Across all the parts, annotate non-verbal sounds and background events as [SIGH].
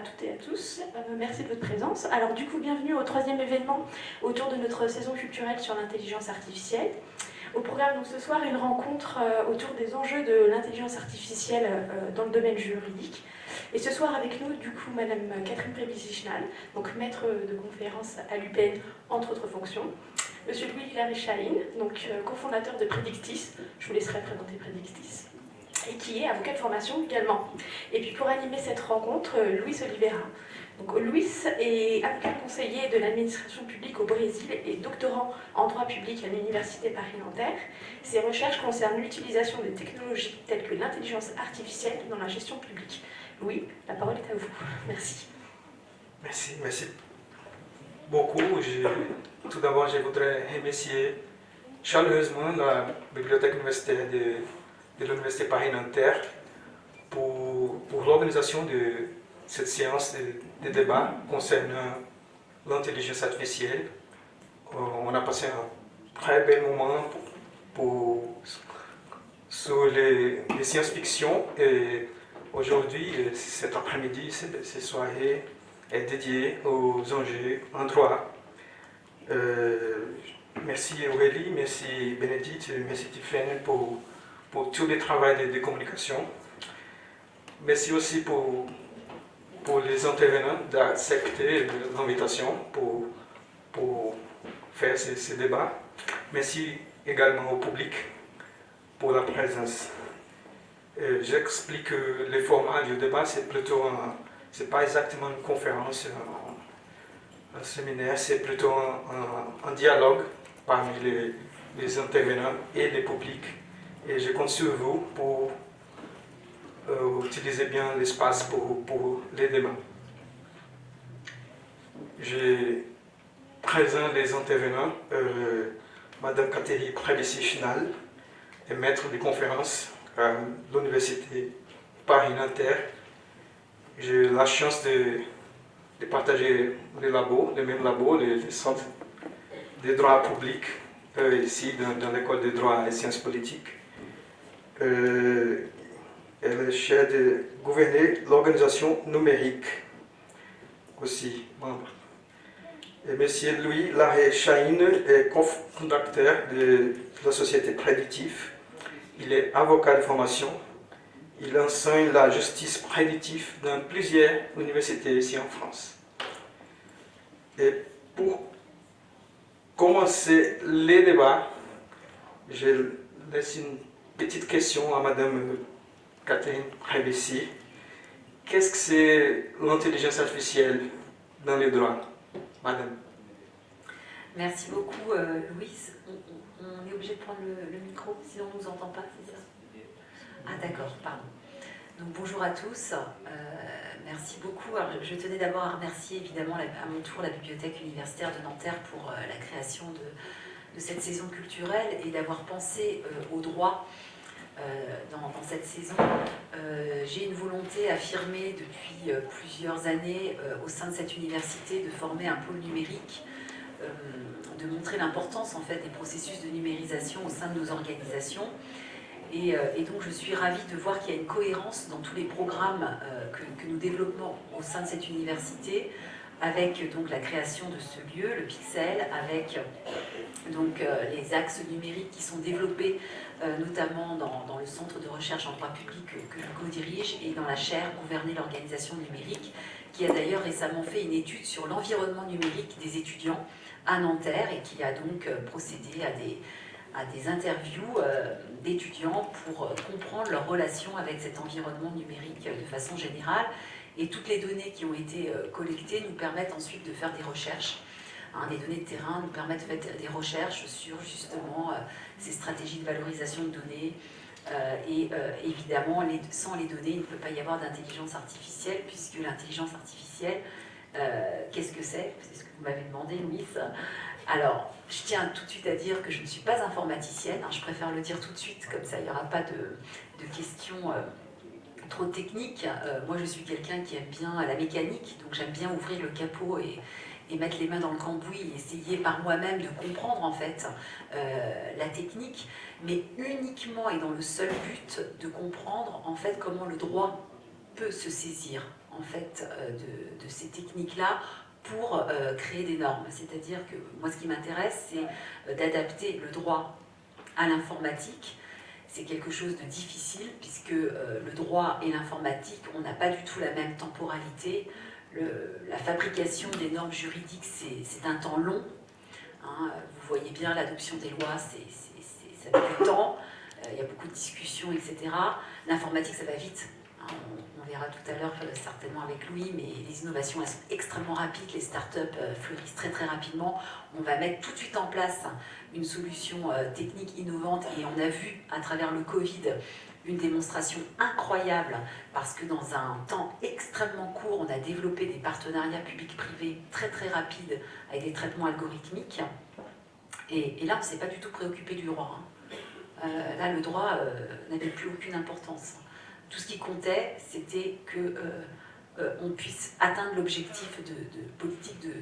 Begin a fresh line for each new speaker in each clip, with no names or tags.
toutes et à tous. Euh, merci de votre présence. Alors du coup, bienvenue au troisième événement autour de notre saison culturelle sur l'intelligence artificielle. Au programme donc, ce soir, une rencontre euh, autour des enjeux de l'intelligence artificielle euh, dans le domaine juridique. Et ce soir avec nous, du coup, Madame Catherine Prébizichal, donc maître de conférence à l'UPN, entre autres fonctions. Monsieur Louis Hilary Chahine, donc cofondateur de Predictis. Je vous laisserai présenter Predictis et qui est avocat de formation également. Et puis pour animer cette rencontre, euh, Luis Oliveira. Donc, Luis est avocat conseiller de l'administration publique au Brésil et doctorant en droit public à l'Université Paris-Nanterre. Ses recherches concernent l'utilisation des technologies telles que l'intelligence artificielle dans la gestion publique. Louis, la parole est à vous. Merci.
Merci, merci beaucoup. tout d'abord, je voudrais remercier chaleureusement la Bibliothèque universitaire de de l'Université Paris-Nanterre pour, pour l'organisation de cette séance de, débat concernant l'intelligence artificielle. Euh, on a passé un très bel moment pour, sur les, science-fiction et aujourd'hui, euh, cet après-midi, cette, soirée est dédiée aux enjeux en droit. Euh, merci Aurélie, merci Bénédicte, merci Tiffany pour pour tout le travail de, communication. Merci aussi pour, pour les intervenants d'accepter l'invitation pour, pour faire ces, débats. Merci également au public pour la présence. J'explique que le format du débat, c'est plutôt c'est pas exactement une conférence, un, séminaire, c'est plutôt un, dialogue parmi les, les intervenants et le public et je compte sur vous pour euh, utiliser bien l'espace pour, pour, les débats. Je présente les intervenants, euh, Madame Catherine Prévessi-Chinal, est maître de conférence à l'Université Paris-Nanterre. J'ai la chance de, de, partager les labos, les mêmes labos, les, centres de droit public, euh, ici dans, dans l'école de droit et sciences politiques euh, elle chef de gouverner l'organisation numérique aussi, membre. Et M. Louis Larrey Chahine est cofondateur de la société Préditif. Il est avocat de formation. Il enseigne la justice préditive dans plusieurs universités ici en France. Et pour commencer les débats, je laisse une petite question à Madame Catherine Rebessi. Qu'est-ce que c'est l'intelligence artificielle dans les droits Madame?
Merci beaucoup, euh, Louise. On, est obligé de prendre le, micro, sinon on ne nous entend pas, c'est ça? Ah d'accord, pardon. Donc bonjour à tous, euh, merci beaucoup. je tenais d'abord à remercier évidemment à mon tour la Bibliothèque universitaire de Nanterre pour euh, la création de, de, cette saison culturelle et d'avoir pensé aux droits euh, dans, cette saison. Euh, j'ai une volonté affirmée depuis euh, plusieurs années au sein de cette université de former un pôle numérique, de montrer l'importance en fait des processus de numérisation au sein de nos organisations. Et, donc je suis ravie de voir qu'il y a une cohérence dans tous les programmes que, nous développons au sein de cette université, avec donc la création de ce lieu, le Pixel, avec donc les axes numériques qui sont développés euh, notamment dans, le centre de recherche en droit public que, je co-dirige et dans la chaire Gouverner l'organisation numérique, qui a d'ailleurs récemment fait une étude sur l'environnement numérique des étudiants à Nanterre et qui a donc euh, procédé à des, à des interviews euh, d'étudiants pour comprendre leur relation avec cet environnement numérique de façon générale. Et toutes les données qui ont été collectées nous permettent ensuite de faire des recherches Hein, les données de terrain nous permettent de faire des recherches sur justement euh, ces stratégies de valorisation de données. Euh, et euh, évidemment, sans les données, il ne peut pas y avoir d'intelligence artificielle, puisque l'intelligence artificielle, qu'est-ce que c'est? C'est ce que vous m'avez demandé, Louis. Alors, je tiens tout de suite à dire que je ne suis pas informaticienne, hein, je préfère le dire tout de suite, comme ça il n'y aura pas de, questions trop techniques. moi, je suis quelqu'un qui aime bien la mécanique, donc j'aime bien ouvrir le capot et, et mettre les mains dans le cambouis et essayer par moi-même de comprendre en fait euh, la technique, mais uniquement et dans le seul but de comprendre en fait comment le droit peut se saisir en fait de, ces techniques-là pour créer des normes. C'est-à-dire que moi, ce qui m'intéresse, c'est d'adapter le droit à l'informatique. C'est quelque chose de difficile puisque le droit et l'informatique, on n'a pas du tout la même temporalité. la fabrication des normes juridiques, c'est un temps long. Hein. vous voyez bien, l'adoption des lois, c'est ça met du temps, euh, il y a beaucoup de discussions, etc. L'informatique, ça va vite. Hein, on, verra tout à l'heure euh, certainement avec Louis, mais les innovations elles sont extrêmement rapides, les startups euh, fleurissent très très rapidement. On va mettre tout de suite en place une solution technique innovante et on a vu à travers le Covid une démonstration incroyable parce que dans un temps extrêmement court, on a développé des partenariats publics-privés très très rapides avec des traitements algorithmiques. Et, là, on ne s'est pas du tout préoccupé du droit. Hein. Euh, là, le droit euh, n'avait plus aucune importance. Tout ce qui comptait, c'était que euh, on puisse atteindre l'objectif de, politique de,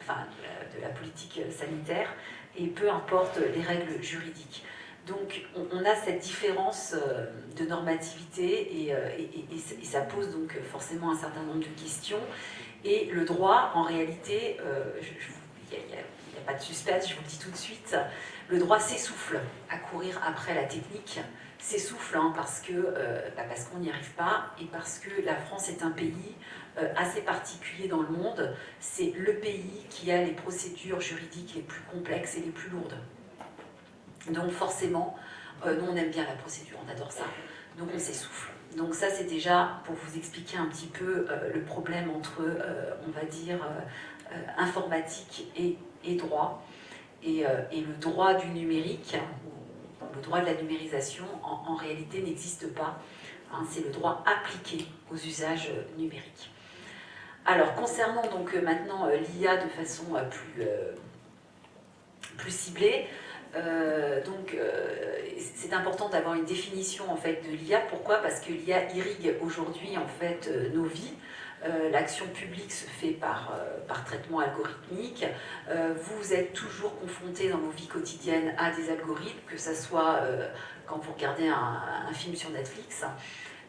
enfin, de la politique sanitaire, et peu importe les règles juridiques. Donc on, a cette différence de normativité et, ça pose donc forcément un certain nombre de questions. Et le droit, en réalité, il n'y a, pas de suspense, je vous le dis tout de suite, le droit s'essouffle à courir après la technique, s'essouffle hein, parce euh, bah, qu'on n'y arrive pas et parce que la France est un pays euh, assez particulier dans le monde. C'est le pays qui a les procédures juridiques les plus complexes et les plus lourdes. Donc forcément, euh, nous on aime bien la procédure, on adore ça. Donc on s'essouffle. Donc ça c'est déjà pour vous expliquer un petit peu le problème entre, on va dire, informatique et, droit. Euh, et, le droit du numérique, le droit de la numérisation, en, réalité n'existe pas. Hein, c'est le droit appliqué aux usages numériques. Alors, concernant donc euh, maintenant euh, l'IA de façon plus, plus ciblée, donc c'est important d'avoir une définition en fait de l'IA. Pourquoi? Parce que l'IA irrigue aujourd'hui en fait nos vies. Euh, l'action publique se fait par, euh, par traitement algorithmique. Euh, vous êtes toujours confronté dans vos vies quotidiennes à des algorithmes, que ce soit quand vous regardez un, film sur Netflix,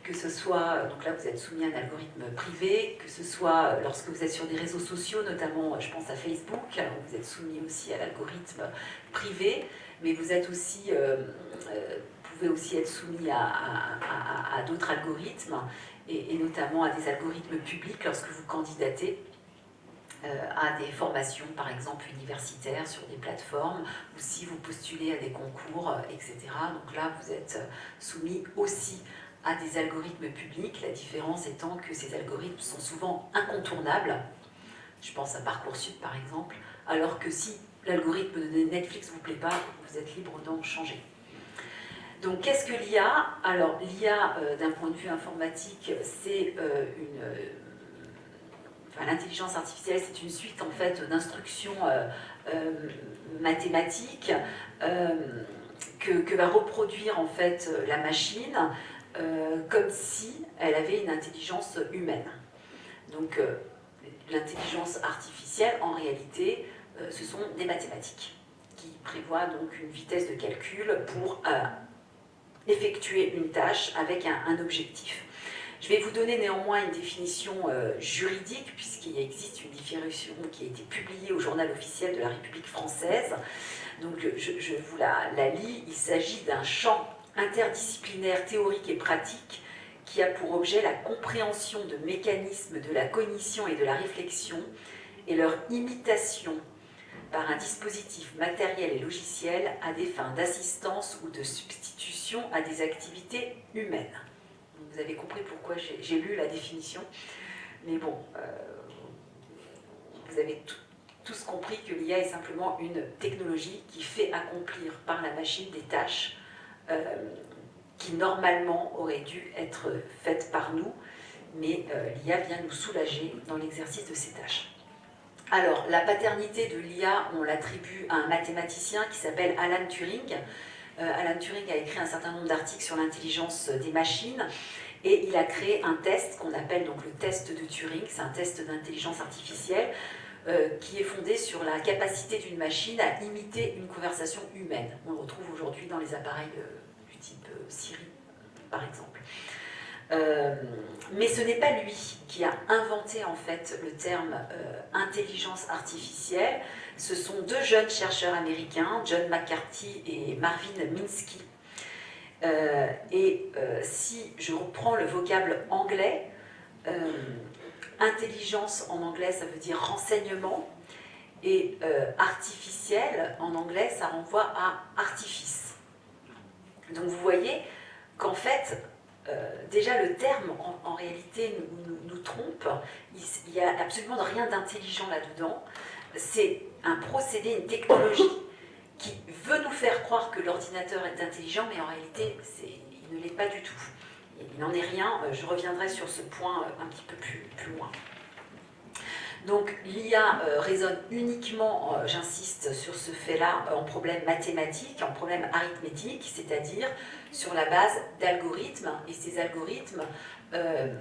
que ce soit, donc là vous êtes soumis à un algorithme privé, que ce soit lorsque vous êtes sur des réseaux sociaux, notamment je pense à Facebook, vous êtes soumis aussi à l'algorithme privé, mais vous êtes aussi, pouvez aussi être soumis à, d'autres algorithmes et, notamment à des algorithmes publics lorsque vous candidatez euh, à des formations, par exemple universitaires, sur des plateformes, ou si vous postulez à des concours, euh, etc. Donc là, vous êtes euh, soumis aussi à des algorithmes publics, la différence étant que ces algorithmes sont souvent incontournables, je pense à Parcoursup par exemple, alors que si l'algorithme de Netflix ne vous plaît pas, vous êtes libre d'en changer. Donc qu'est-ce que l'IA Alors l'IA, euh, d'un point de vue informatique, c'est euh, une... Euh, enfin, l'intelligence artificielle, c'est une suite en fait d'instructions mathématiques que, va reproduire en fait la machine comme si elle avait une intelligence humaine. Donc l'intelligence artificielle, en réalité, ce sont des mathématiques qui prévoient donc une vitesse de calcul pour effectuer une tâche avec un, objectif. Je vais vous donner néanmoins une définition euh, juridique, puisqu'il existe une définition qui a été publiée au journal officiel de la République française. Donc je, vous la lis. Il s'agit d'un champ interdisciplinaire théorique et pratique qui a pour objet la compréhension de mécanismes de la cognition et de la réflexion et leur imitation par un dispositif matériel et logiciel à des fins d'assistance ou de substitution à des activités humaines. Vous avez compris pourquoi j'ai lu la définition, mais bon, euh, vous avez tous compris que l'IA est simplement une technologie qui fait accomplir par la machine des tâches qui normalement auraient dû être faites par nous, mais euh, l'IA vient nous soulager dans l'exercice de ces tâches. Alors, la paternité de l'IA, on l'attribue à un mathématicien qui s'appelle Alan Turing. Euh, Alan Turing a écrit un certain nombre d'articles sur l'intelligence des machines et il a créé un test qu'on appelle donc le test de Turing, c'est un test d'intelligence artificielle euh, qui est fondé sur la capacité d'une machine à imiter une conversation humaine. On le retrouve aujourd'hui dans les appareils euh, du type Siri, par exemple. mais ce n'est pas lui qui a inventé en fait le terme intelligence artificielle. Ce sont deux jeunes chercheurs américains, John McCarthy et Marvin Minsky. et si je reprends le vocable anglais, intelligence en anglais ça veut dire renseignement, et euh, artificiel, en anglais, ça renvoie à artifice. Donc vous voyez qu'en fait, euh, déjà le terme en, réalité nous, trompe, il n'y a absolument rien d'intelligent là-dedans. C'est un procédé, une technologie qui veut nous faire croire que l'ordinateur est intelligent, mais en réalité, il ne l'est pas du tout. Il n'en est rien, je reviendrai sur ce point un petit peu plus, loin. Donc l'IA euh, résonne uniquement, euh, j'insiste sur ce fait-là, en problème mathématique, en problème arithmétique, c'est-à-dire sur la base d'algorithmes, et ces algorithmes euh,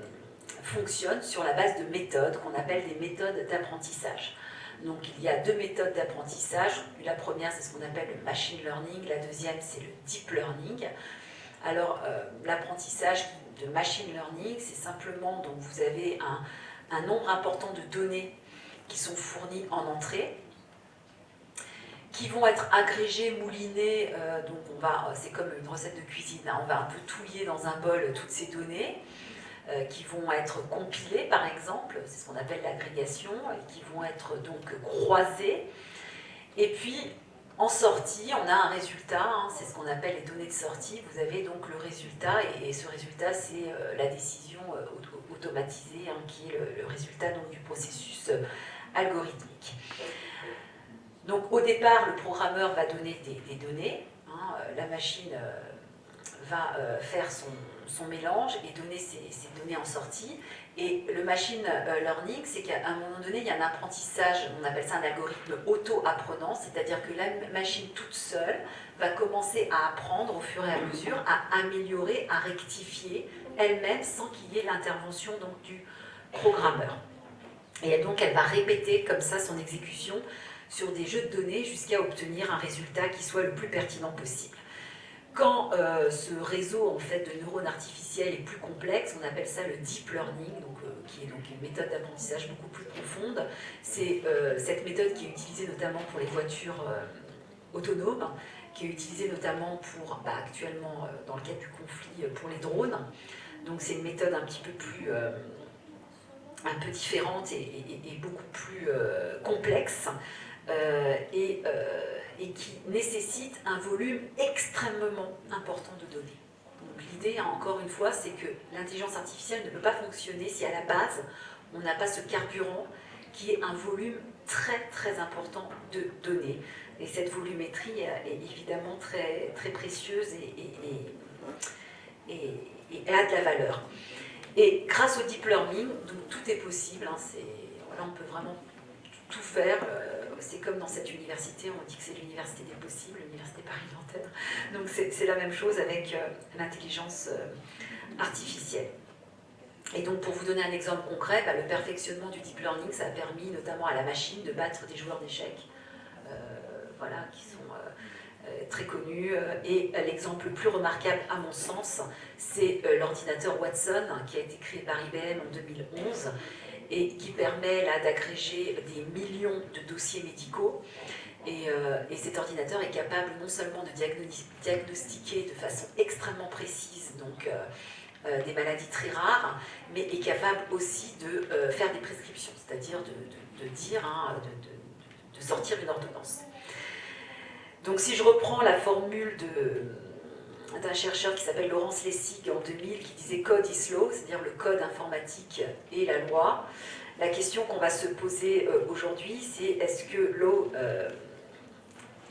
fonctionnent sur la base de méthodes qu'on appelle des méthodes d'apprentissage. Donc il y a deux méthodes d'apprentissage. La première, c'est ce qu'on appelle le machine learning. La deuxième, c'est le deep learning. Alors, l'apprentissage de machine learning, c'est simplement, donc vous avez un, nombre important de données qui sont fournies en entrée, qui vont être agrégées, moulinées, euh, donc on va, c'est comme une recette de cuisine, hein, on va un peu touiller dans un bol toutes ces données, euh, qui vont être compilées par exemple, c'est ce qu'on appelle l'agrégation, qui vont être donc croisées, et puis en sortie, on a un résultat, hein, c'est ce qu'on appelle les données de sortie. Vous avez donc le résultat, et, ce résultat, c'est euh, la décision euh, automatisée, hein, qui est le, résultat du processus euh, algorithmique. Donc au départ, le programmeur va donner des, données, hein, la machine va faire son, mélange et donner ces, ces données en sortie, et le machine euh, learning, c'est qu'à un moment donné, il y a un apprentissage, on appelle ça un algorithme auto-apprenant, c'est-à-dire que la machine toute seule va commencer à apprendre au fur et à mesure, à améliorer, à rectifier elle-même sans qu'il y ait l'intervention du programmeur. Et donc elle va répéter comme ça son exécution sur des jeux de données jusqu'à obtenir un résultat qui soit le plus pertinent possible. Quand euh, ce réseau en fait, de neurones artificiels est plus complexe, on appelle ça le deep learning, donc, euh, qui est donc une méthode d'apprentissage beaucoup plus profonde. C'est euh, cette méthode qui est utilisée notamment pour les voitures autonomes, qui est utilisée notamment pour, bah, actuellement, dans le cadre du conflit, pour les drones. Donc c'est une méthode un petit peu plus un peu différente et, beaucoup plus complexe. Et et qui nécessite un volume extrêmement important de données. L'idée, encore une fois, c'est que l'intelligence artificielle ne peut pas fonctionner si à la base, on n'a pas ce carburant qui est un volume très très important de données. Et cette volumétrie est évidemment très, très précieuse et, et, a de la valeur. Et grâce au deep learning, donc tout est possible, hein, on peut vraiment tout faire. Euh, c'est comme dans cette université, on dit que c'est l'université des possibles, l'université Paris-Nanterre. Donc c'est la même chose avec euh, l'intelligence euh, artificielle. Et donc pour vous donner un exemple concret, bah, le perfectionnement du deep learning, ça a permis notamment à la machine de battre des joueurs d'échecs, voilà, qui sont très connus. Et l'exemple le plus remarquable à mon sens, c'est l'ordinateur Watson, qui a été créé par IBM en 2011, et qui permet d'agréger des millions de dossiers médicaux. Euh, et, cet ordinateur est capable non seulement de diagnostiquer de façon extrêmement précise donc, euh, euh, des maladies très rares, mais est capable aussi de faire des prescriptions, c'est-à-dire de, dire, hein, de, sortir une ordonnance. Donc si je reprends la formule d'un chercheur qui s'appelle Laurence Lessig en 2000 qui disait « code is law », c'est-à-dire le code informatique et la loi. La question qu'on va se poser euh, aujourd'hui, c'est est-ce que law euh,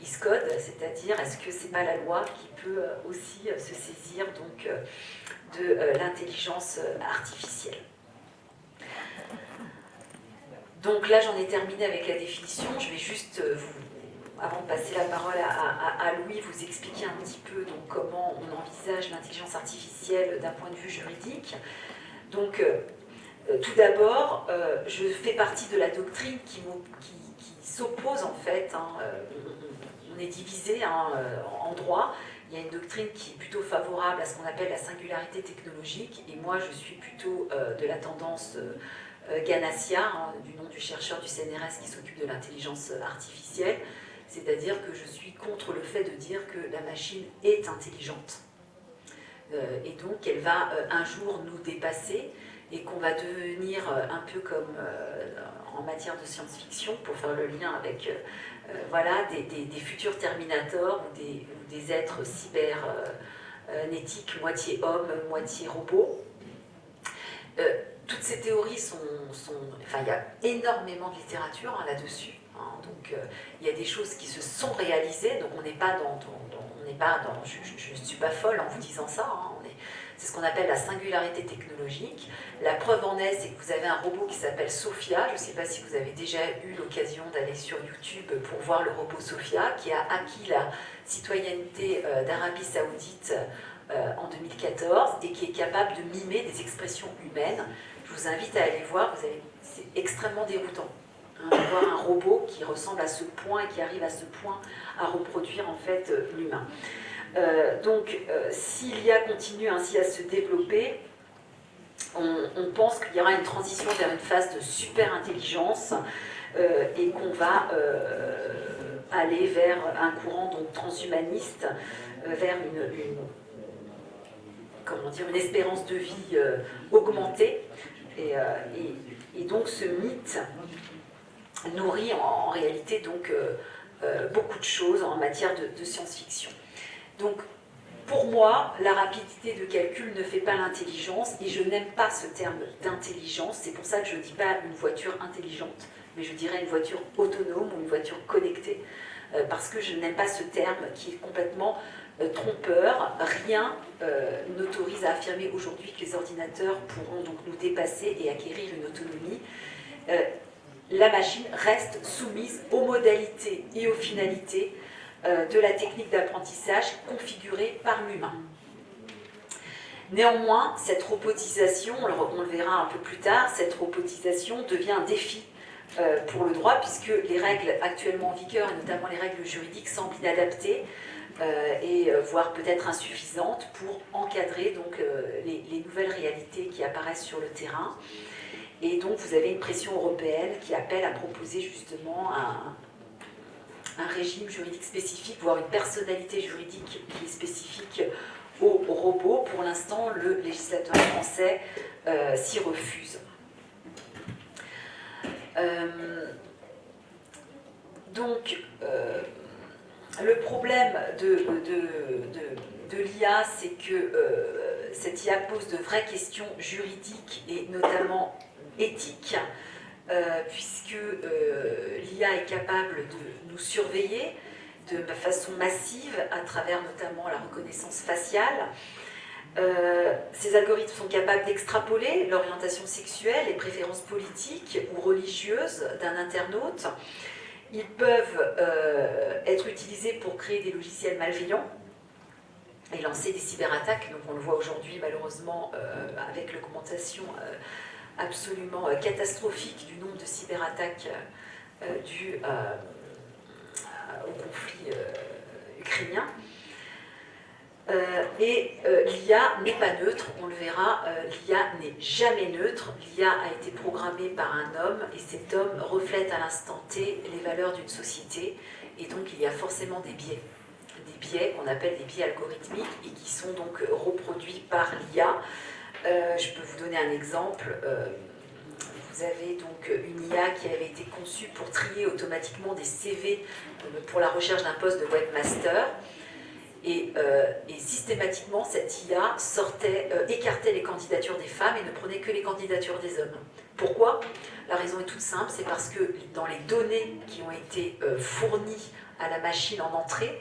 is code, c'est-à-dire est-ce que c'est pas la loi qui peut euh, aussi se saisir donc, de l'intelligence artificielle? Donc là, j'en ai terminé avec la définition. Je vais juste vous avant de passer la parole à, Louis, vous expliquer un petit peu comment on envisage l'intelligence artificielle d'un point de vue juridique. Donc, euh, euh, tout d'abord, euh, je fais partie de la doctrine qui, s'oppose en fait, hein, on, est divisé hein, en droit, il y a une doctrine qui est plutôt favorable à ce qu'on appelle la singularité technologique, et moi je suis plutôt de la tendance Ganassia, hein, du nom du chercheur du CNRS qui s'occupe de l'intelligence artificielle, c'est-à-dire que je suis contre le fait de dire que la machine est intelligente. et donc elle va un jour nous dépasser, et qu'on va devenir un peu comme en matière de science-fiction, pour faire le lien avec euh, voilà, des, futurs Terminators ou des, êtres cybernétiques, moitié homme, moitié robot. Euh, toutes ces théories sont, Enfin, il y a énormément de littérature hein, là-dessus. Hein. donc, euh, il y a des choses qui se sont réalisées, donc on n'est pas dans... je ne suis pas folle en vous disant ça, hein. c'est ce qu'on appelle la singularité technologique. La preuve en est, c'est que vous avez un robot qui s'appelle Sophia. Je ne sais pas si vous avez déjà eu l'occasion d'aller sur YouTube pour voir le robot Sophia, qui a acquis la citoyenneté euh, d'Arabie Saoudite euh, en 2014 et qui est capable de mimer des expressions humaines. Je vous invite à aller voir, c'est extrêmement déroutant. Hein, voir un robot qui ressemble à ce point et qui arrive à ce point à reproduire en fait euh, l'humain. Euh, donc, euh, s'il y a continue ainsi à se développer, on, pense qu'il y aura une transition vers une phase de super intelligence euh, et qu'on va aller vers un courant donc, transhumaniste, vers une, comment dire, une espérance de vie augmentée. Et, donc ce mythe nourrit en, réalité donc, beaucoup de choses en matière de science-fiction. Donc, pour moi, la rapidité de calcul ne fait pas l'intelligence, et je n'aime pas ce terme d'intelligence, c'est pour ça que je ne dis pas une voiture intelligente, mais je dirais une voiture autonome ou une voiture connectée, euh, parce que je n'aime pas ce terme qui est complètement euh, trompeur. Rien euh, n'autorise à affirmer aujourd'hui que les ordinateurs pourront donc nous dépasser et acquérir une autonomie. La machine reste soumise aux modalités et aux finalités euh, de la technique d'apprentissage configurée par l'humain. Néanmoins, cette robotisation, on le verra un peu plus tard, cette robotisation devient un défi euh, pour le droit puisque les règles actuellement en vigueur, et notamment les règles juridiques, semblent inadaptées euh, et voire peut-être insuffisantes pour encadrer les, nouvelles réalités qui apparaissent sur le terrain. Et donc vous avez une pression européenne qui appelle à proposer justement un, régime juridique spécifique, voire une personnalité juridique qui est spécifique aux, robots. Pour l'instant, le législateur français euh, s'y refuse. Euh, donc, euh, le problème de l'IA, c'est que cette IA pose de vraies questions juridiques et notamment éthiques. Euh, puisque euh, l'IA est capable de nous surveiller de façon massive à travers notamment la reconnaissance faciale. Euh, ces algorithmes sont capables d'extrapoler l'orientation sexuelle, les préférences politiques ou religieuses d'un internaute. Ils peuvent être utilisés pour créer des logiciels malveillants et lancer des cyberattaques. Donc on le voit aujourd'hui malheureusement avec l'augmentation absolument euh, catastrophique du nombre de cyberattaques euh, euh, dues au conflit ukrainien. et l'IA n'est pas neutre, on le verra, l'IA n'est jamais neutre, l'IA a été programmée par un homme et cet homme reflète à l'instant T les valeurs d'une société et donc il y a forcément des biais, des biais qu'on appelle des biais algorithmiques et qui sont donc reproduits par l'IA je peux vous donner un exemple. Euh, vous avez donc une IA qui avait été conçue pour trier automatiquement des CV euh, pour la recherche d'un poste de webmaster. Et, systématiquement, cette IA sortait, écartait les candidatures des femmes et ne prenait que les candidatures des hommes. Pourquoi? La raison est toute simple, c'est parce que dans les données qui ont été fournies à la machine en entrée,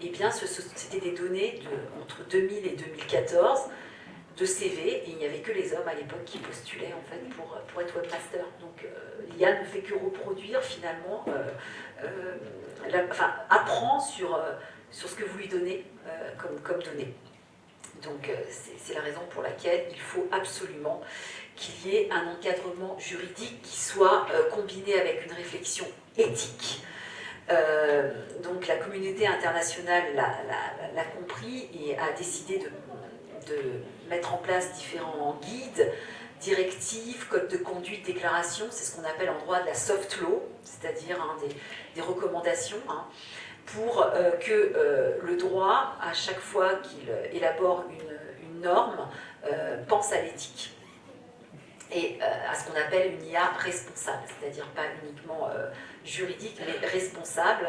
eh bien, c'était des données entre 2000 et 2014 de CV et il n'y avait que les hommes à l'époque qui postulaient en fait pour, pour être webmaster. Donc euh, l'IA ne fait que reproduire finalement, euh, euh, enfin apprend sur, sur ce que vous lui donnez comme, comme données. Donc c'est la raison pour laquelle il faut absolument qu'il y ait un encadrement juridique qui soit combiné avec une réflexion éthique donc la communauté internationale l'a compris et a décidé de, mettre en place différents guides, directives, codes de conduite, déclarations, c'est ce qu'on appelle en droit de la soft law, c'est-à-dire hein, des, recommandations, hein, pour que le droit, à chaque fois qu'il élabore une, norme, pense à l'éthique et euh, à ce qu'on appelle une IA responsable, c'est-à-dire pas uniquement euh, juridique, mais responsable.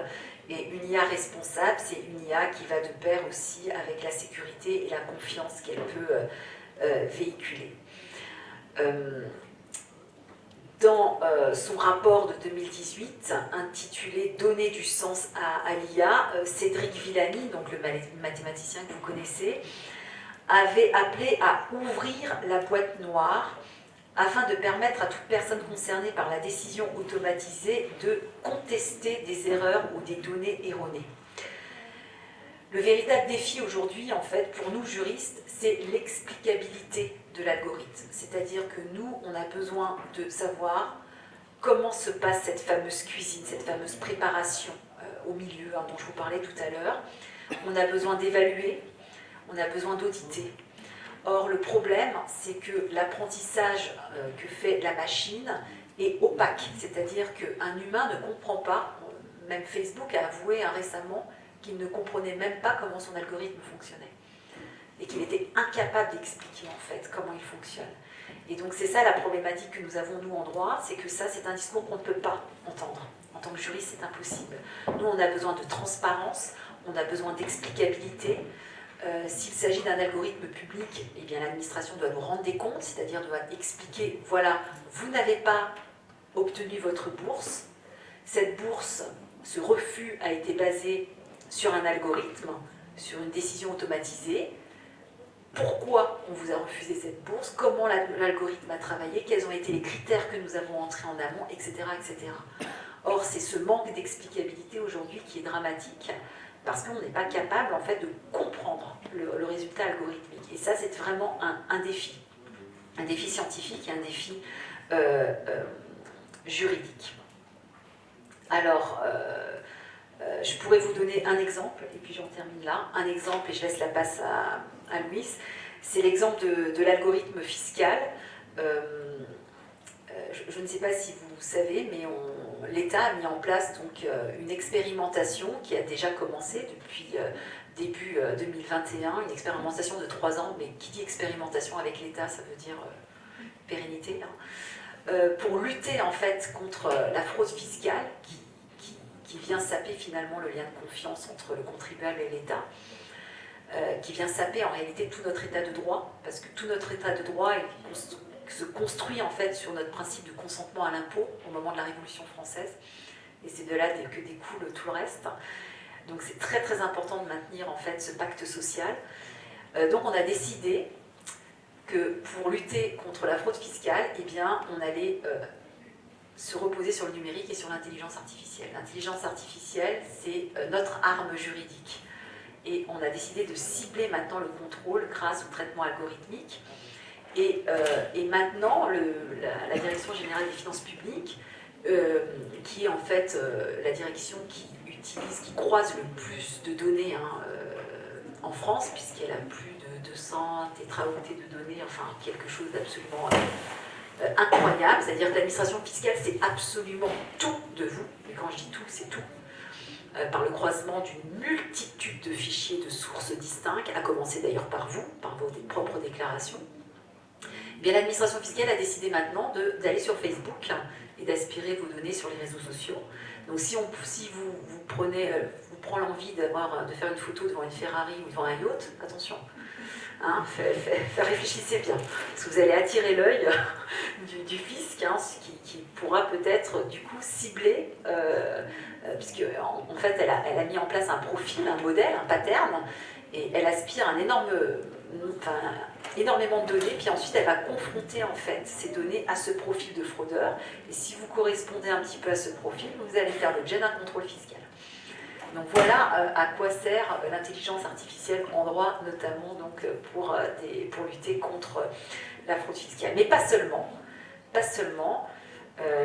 Et une IA responsable, c'est une IA qui va de pair aussi avec la sécurité et la confiance qu'elle peut euh, véhiculer. dans son rapport de 2018, intitulé « Donner du sens à, à l'IA », Cédric Villani, donc le mathématicien que vous connaissez, avait appelé à ouvrir la boîte noire afin de permettre à toute personne concernée par la décision automatisée de contester des erreurs ou des données erronées. Le véritable défi aujourd'hui, en fait, pour nous juristes, c'est l'explicabilité de l'algorithme. C'est-à-dire que nous, on a besoin de savoir comment se passe cette fameuse cuisine, cette fameuse préparation euh, au milieu hein, dont je vous parlais tout à l'heure. On a besoin d'évaluer, on a besoin d'auditer, Or, le problème, c'est que l'apprentissage euh, que fait la machine est opaque, c'est-à-dire qu'un humain ne comprend pas, même Facebook a avoué hein, récemment qu'il ne comprenait même pas comment son algorithme fonctionnait et qu'il était incapable d'expliquer en fait comment il fonctionne. Et donc c'est ça la problématique que nous avons nous en droit, c'est que ça c'est un discours qu'on ne peut pas entendre. En tant que juriste c'est impossible. Nous on a besoin de transparence, on a besoin d'explicabilité, euh, s'il s'agit d'un algorithme public, eh bien l'administration doit nous rendre des comptes, c'est-à-dire doit expliquer, voilà, vous n'avez pas obtenu votre bourse, cette bourse, ce refus a été basé sur un algorithme, sur une décision automatisée, pourquoi on vous a refusé cette bourse, comment l'algorithme a travaillé, quels ont été les critères que nous avons entrés en amont, etc. etc. Or, c'est ce manque d'explicabilité aujourd'hui qui est dramatique, parce qu'on n'est pas capable en fait de comprendre le, résultat algorithmique. Et ça, c'est vraiment un, défi, un défi scientifique et un défi euh, euh, juridique. Alors, euh, je pourrais vous donner un exemple, et puis j'en termine là. Un exemple, et je laisse la passe à, à Louis, c'est l'exemple de, l'algorithme fiscal. je, ne sais pas si vous savez, mais l'État a mis en place donc, une expérimentation qui a déjà commencé depuis début 2021, euh, une expérimentation de trois ans, mais qui dit expérimentation avec l'État, ça veut dire euh, pérennité, hein. euh, pour lutter en fait contre la fraude fiscale qui, qui, vient saper finalement le lien de confiance entre le contribuable et l'État, qui vient saper en réalité tout notre état de droit, parce que tout notre état de droit se construit en fait sur notre principe de consentement à l'impôt au moment de la Révolution française, et c'est de là que découle tout le reste. Donc c'est très très important de maintenir en fait ce pacte social. Euh, donc on a décidé que pour lutter contre la fraude fiscale, eh bien, on allait euh, se reposer sur le numérique et sur l'intelligence artificielle. L'intelligence artificielle, c'est euh, notre arme juridique. Et on a décidé de cibler maintenant le contrôle grâce au traitement algorithmique. Et, maintenant, la, Direction Générale des Finances Publiques, qui est en fait la direction qui qui croise le plus de données hein, euh, en France, puisqu'elle a plus de 200 tétraoctets de données, enfin quelque chose d'absolument euh, incroyable. C'est-à-dire que l'administration fiscale, c'est absolument tout de vous. Et quand je dis tout, c'est tout. Euh, par le croisement d'une multitude de fichiers de sources distinctes, à commencer d'ailleurs par vous, par vos propres déclarations. L'administration fiscale a décidé maintenant d'aller sur Facebook et d'aspirer vos données sur les réseaux sociaux. Donc si, vous, prenez, euh, prend l'envie euh, de faire une photo devant une Ferrari ou devant un yacht, attention, hein, réfléchissez bien, parce que vous allez attirer l'œil du, fisc, hein, qui, pourra peut-être du coup cibler, euh, puisque en, fait elle a, elle a, mis en place un profil, un modèle, un pattern, et elle aspire un énorme, enfin, énormément de données, puis ensuite elle va confronter en fait ces données à ce profil de fraudeur. Et si vous correspondez un petit peu à ce profil, vous allez faire l'objet d'un contrôle fiscal. Donc voilà euh, à quoi sert euh, l'intelligence artificielle en droit, notamment donc, euh, pour, pour lutter contre la fraude fiscale. Mais pas seulement. Pas seulement.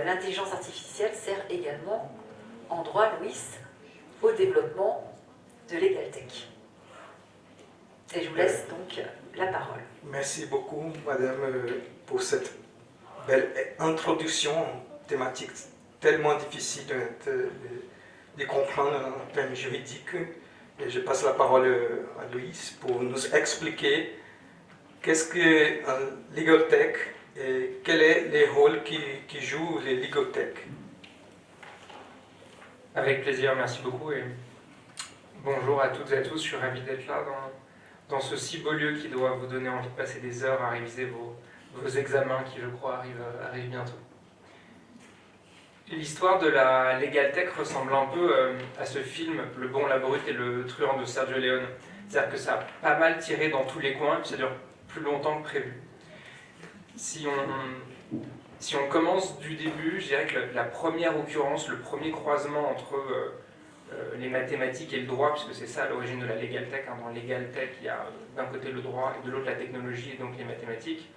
l'intelligence artificielle sert également en droit, Louis, au développement de l'EgalTech. Et je vous laisse donc la parole.
Merci beaucoup, Madame, euh, pour cette belle introduction thématique tellement difficile de, comprendre en termes juridiques. Je passe la parole à Louise pour nous expliquer qu'est-ce que un legal tech et quels sont les rôles qui, qui jouent les legal tech.
Avec plaisir, merci beaucoup et bonjour à toutes et à tous. Je suis ravi d'être là dans, ce si beau lieu qui doit vous donner envie de passer des heures à réviser vos, examens qui, je crois, arrivent, bientôt. L'histoire de la Legal Tech ressemble un peu euh, à ce film Le bon, la brute et le truand de Sergio Leone. C'est-à-dire que ça a pas mal tiré dans tous les coins et puis ça dure plus longtemps que prévu. Si on, si on commence du début, je dirais que la, première occurrence, le premier croisement entre euh, euh, les mathématiques et le droit, puisque c'est ça l'origine de la Legal Tech, hein, dans Legal Tech, il y a d'un côté le droit et de l'autre la technologie et donc les mathématiques,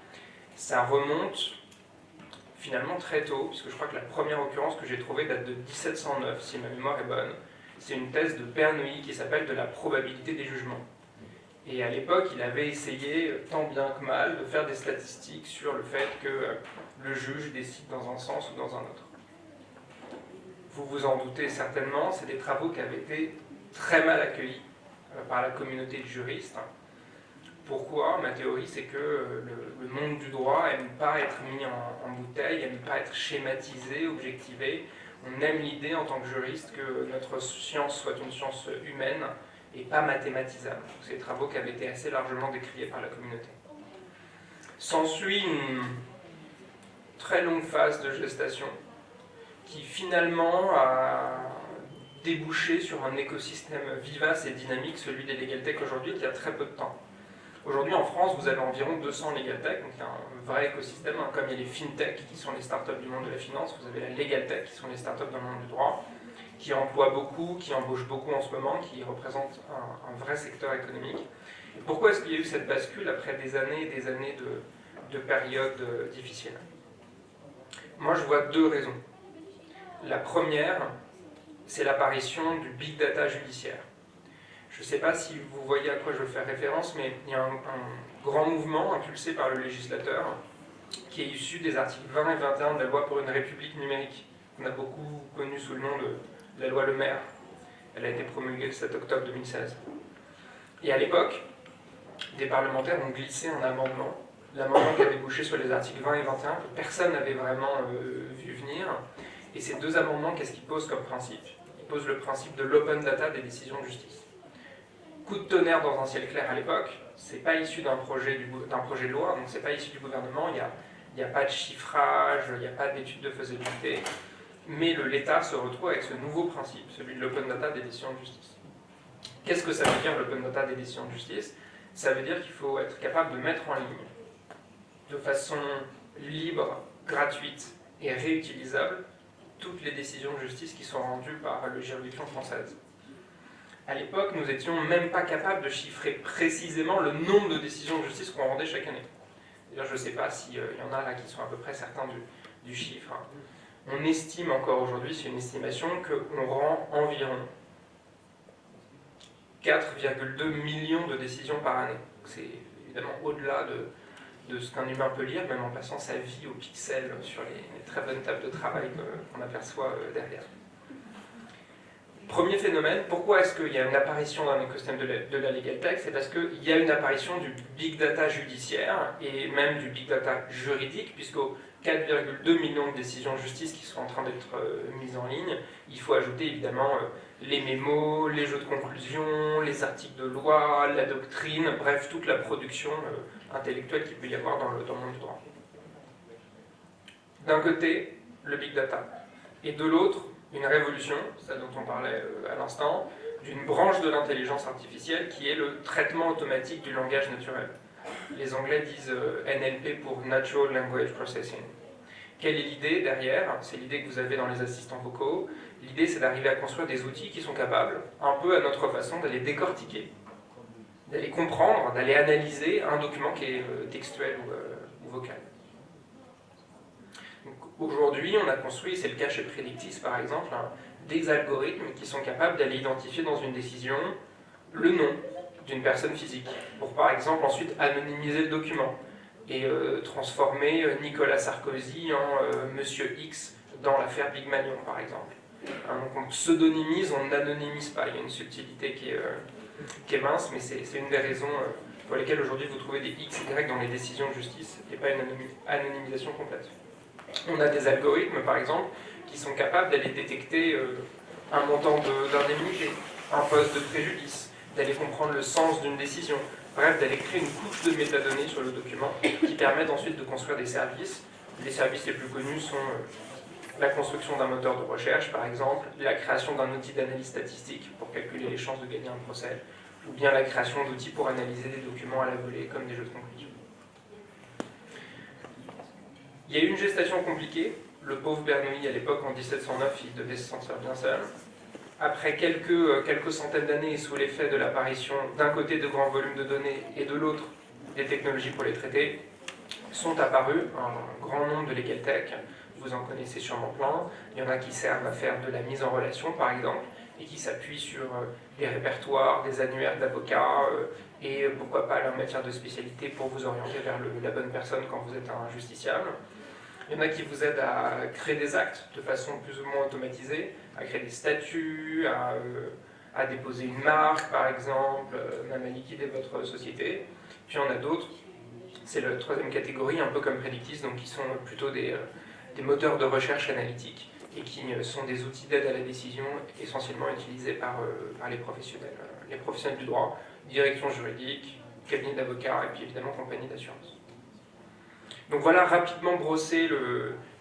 ça remonte finalement très tôt, puisque je crois que la première occurrence que j'ai trouvée date de 1709, si ma mémoire est bonne. C'est une thèse de Bernoulli qui s'appelle de la probabilité des jugements. Et à l'époque, il avait essayé, tant bien que mal, de faire des statistiques sur le fait que euh, le juge décide dans un sens ou dans un autre. Vous vous en doutez certainement, c'est des travaux qui avaient été très mal accueillis euh, par la communauté de juristes, pourquoi? Ma théorie, c'est que euh, le, monde du droit n'aime pas être mis en, bouteille, n'aime pas être schématisé, objectivé. On aime l'idée en tant que juriste que notre science soit une science humaine et pas mathématisable. C'est des travaux qui avaient été assez largement décriés par la communauté. S'ensuit une très longue phase de gestation qui finalement a débouché sur un écosystème vivace et dynamique, celui des Legal Tech aujourd'hui, qui a très peu de temps. Aujourd'hui, en France, vous avez environ 200 legal tech, donc il y a un vrai écosystème, hein, comme il y a les fintech, qui sont les startups du monde de la finance, vous avez la legal tech, qui sont les startups dans le monde du droit, qui emploient beaucoup, qui embauchent beaucoup en ce moment, qui représentent un, vrai secteur économique. pourquoi est-ce qu'il y a eu cette bascule après des années et des années de, de périodes difficiles? Moi, je vois deux raisons. La première, c'est l'apparition du big data judiciaire. Je ne sais pas si vous voyez à quoi je veux faire référence, mais il y a un, grand mouvement impulsé par le législateur qui est issu des articles 20 et 21 de la loi pour une république numérique, qu'on a beaucoup connu sous le nom de la loi Le Maire. Elle a été promulguée le 7 octobre 2016. Et à l'époque, des parlementaires ont glissé un amendement, l'amendement qui a débouché sur les articles 20 et 21, que personne n'avait vraiment euh, vu venir. Et ces deux amendements, qu'est-ce qu'ils posent comme principe? Ils posent le principe de l'open data des décisions de justice coup de tonnerre dans un ciel clair à l'époque. C'est pas issu d'un projet, projet de loi, donc c'est pas issu du gouvernement. Il n'y a, a pas de chiffrage, il n'y a pas d'étude de faisabilité. Mais l'État se retrouve avec ce nouveau principe, celui de l'open data des décisions de justice. Qu'est-ce que ça veut dire l'open data des décisions de justice? Ça veut dire qu'il faut être capable de mettre en ligne, de façon libre, gratuite et réutilisable, toutes les décisions de justice qui sont rendues par la juridiction française à l'époque, nous n'étions même pas capables de chiffrer précisément le nombre de décisions de justice qu'on rendait chaque année. D'ailleurs, je ne sais pas s'il euh, y en a là qui sont à peu près certains du, chiffre. On estime encore aujourd'hui, c'est une estimation, qu'on rend environ 4,2 millions de décisions par année. C'est évidemment au-delà de, ce qu'un humain peut lire, même en passant sa vie au pixel sur les, très bonnes tables de travail qu'on aperçoit euh, derrière. Premier phénomène, pourquoi est-ce qu'il y a une apparition dans l'écosystème de, de, la legal tech? C'est parce qu'il y a une apparition du big data judiciaire et même du big data juridique, puisqu'aux 4,2 millions de décisions de justice qui sont en train d'être euh, mises en ligne, il faut ajouter évidemment euh, les mémos, les jeux de conclusion, les articles de loi, la doctrine, bref, toute la production intellectuelle qu'il peut y avoir dans le, dans le monde du droit. D'un côté, le big data, et de l'autre, une révolution, celle dont on parlait euh, à l'instant, d'une branche de l'intelligence artificielle qui est le traitement automatique du langage naturel. Les Anglais disent euh, NLP pour Natural Language Processing. Quelle est l'idée derrière? C'est l'idée que vous avez dans les assistants vocaux. L'idée, c'est d'arriver à construire des outils qui sont capables, un peu à notre façon, d'aller décortiquer, d'aller comprendre, d'aller analyser un document qui est euh, textuel ou vocal. Aujourd'hui, on a construit, c'est le cas chez Predictis par exemple, des algorithmes qui sont capables d'aller identifier dans une décision le nom d'une personne physique, pour par exemple ensuite anonymiser le document et euh, transformer euh, Nicolas Sarkozy en euh, Monsieur X dans l'affaire Big Magnon par exemple. Hein, donc on pseudonymise, on n'anonymise pas, il y a une subtilité qui est, qui est mince, mais c'est une des raisons pour lesquelles aujourd'hui vous trouvez des X, Y dans les décisions de justice et pas une anonymisation complète. On a des algorithmes par exemple qui sont capables d'aller détecter un montant d'indemnité, un poste de préjudice, d'aller comprendre le sens d'une décision, bref, d'aller créer une couche de métadonnées sur le document qui permettent ensuite de construire des services. Les services les plus connus sont euh, la construction d'un moteur de recherche, par exemple, la création d'un outil d'analyse statistique pour calculer les chances de gagner un procès, ou bien la création d'outils pour analyser des documents à la volée, comme des jeux de conclusion. Il y a eu une gestation compliquée. Le pauvre Bernoulli, à l'époque, en 1709, il devait se sentir bien seul après quelques, euh, quelques centaines d'années sous l'effet de l'apparition d'un côté de grands volumes de données et de l'autre des technologies pour les traiter, sont apparus un grand nombre de legal tech, vous en connaissez sûrement plein, il y en a qui servent à faire de la mise en relation par exemple, et qui s'appuient sur euh, des répertoires, des annuaires d'avocats, euh, et pourquoi pas leur matière de spécialité pour vous orienter vers la bonne personne quand vous êtes un justiciable. Il y en a qui vous aident à créer des actes de façon plus ou moins automatisée, à créer des statuts, à, euh, déposer une marque par exemple, euh, même à liquider votre société. Puis il y en a d'autres, c'est la troisième catégorie, un peu comme Predictis, donc qui sont plutôt des, euh, moteurs de recherche analytique et qui sont des outils d'aide à la décision essentiellement utilisés par, par les professionnels, les professionnels du droit, direction juridique, cabinet d'avocats et puis évidemment compagnie d'assurance. Donc voilà rapidement brosser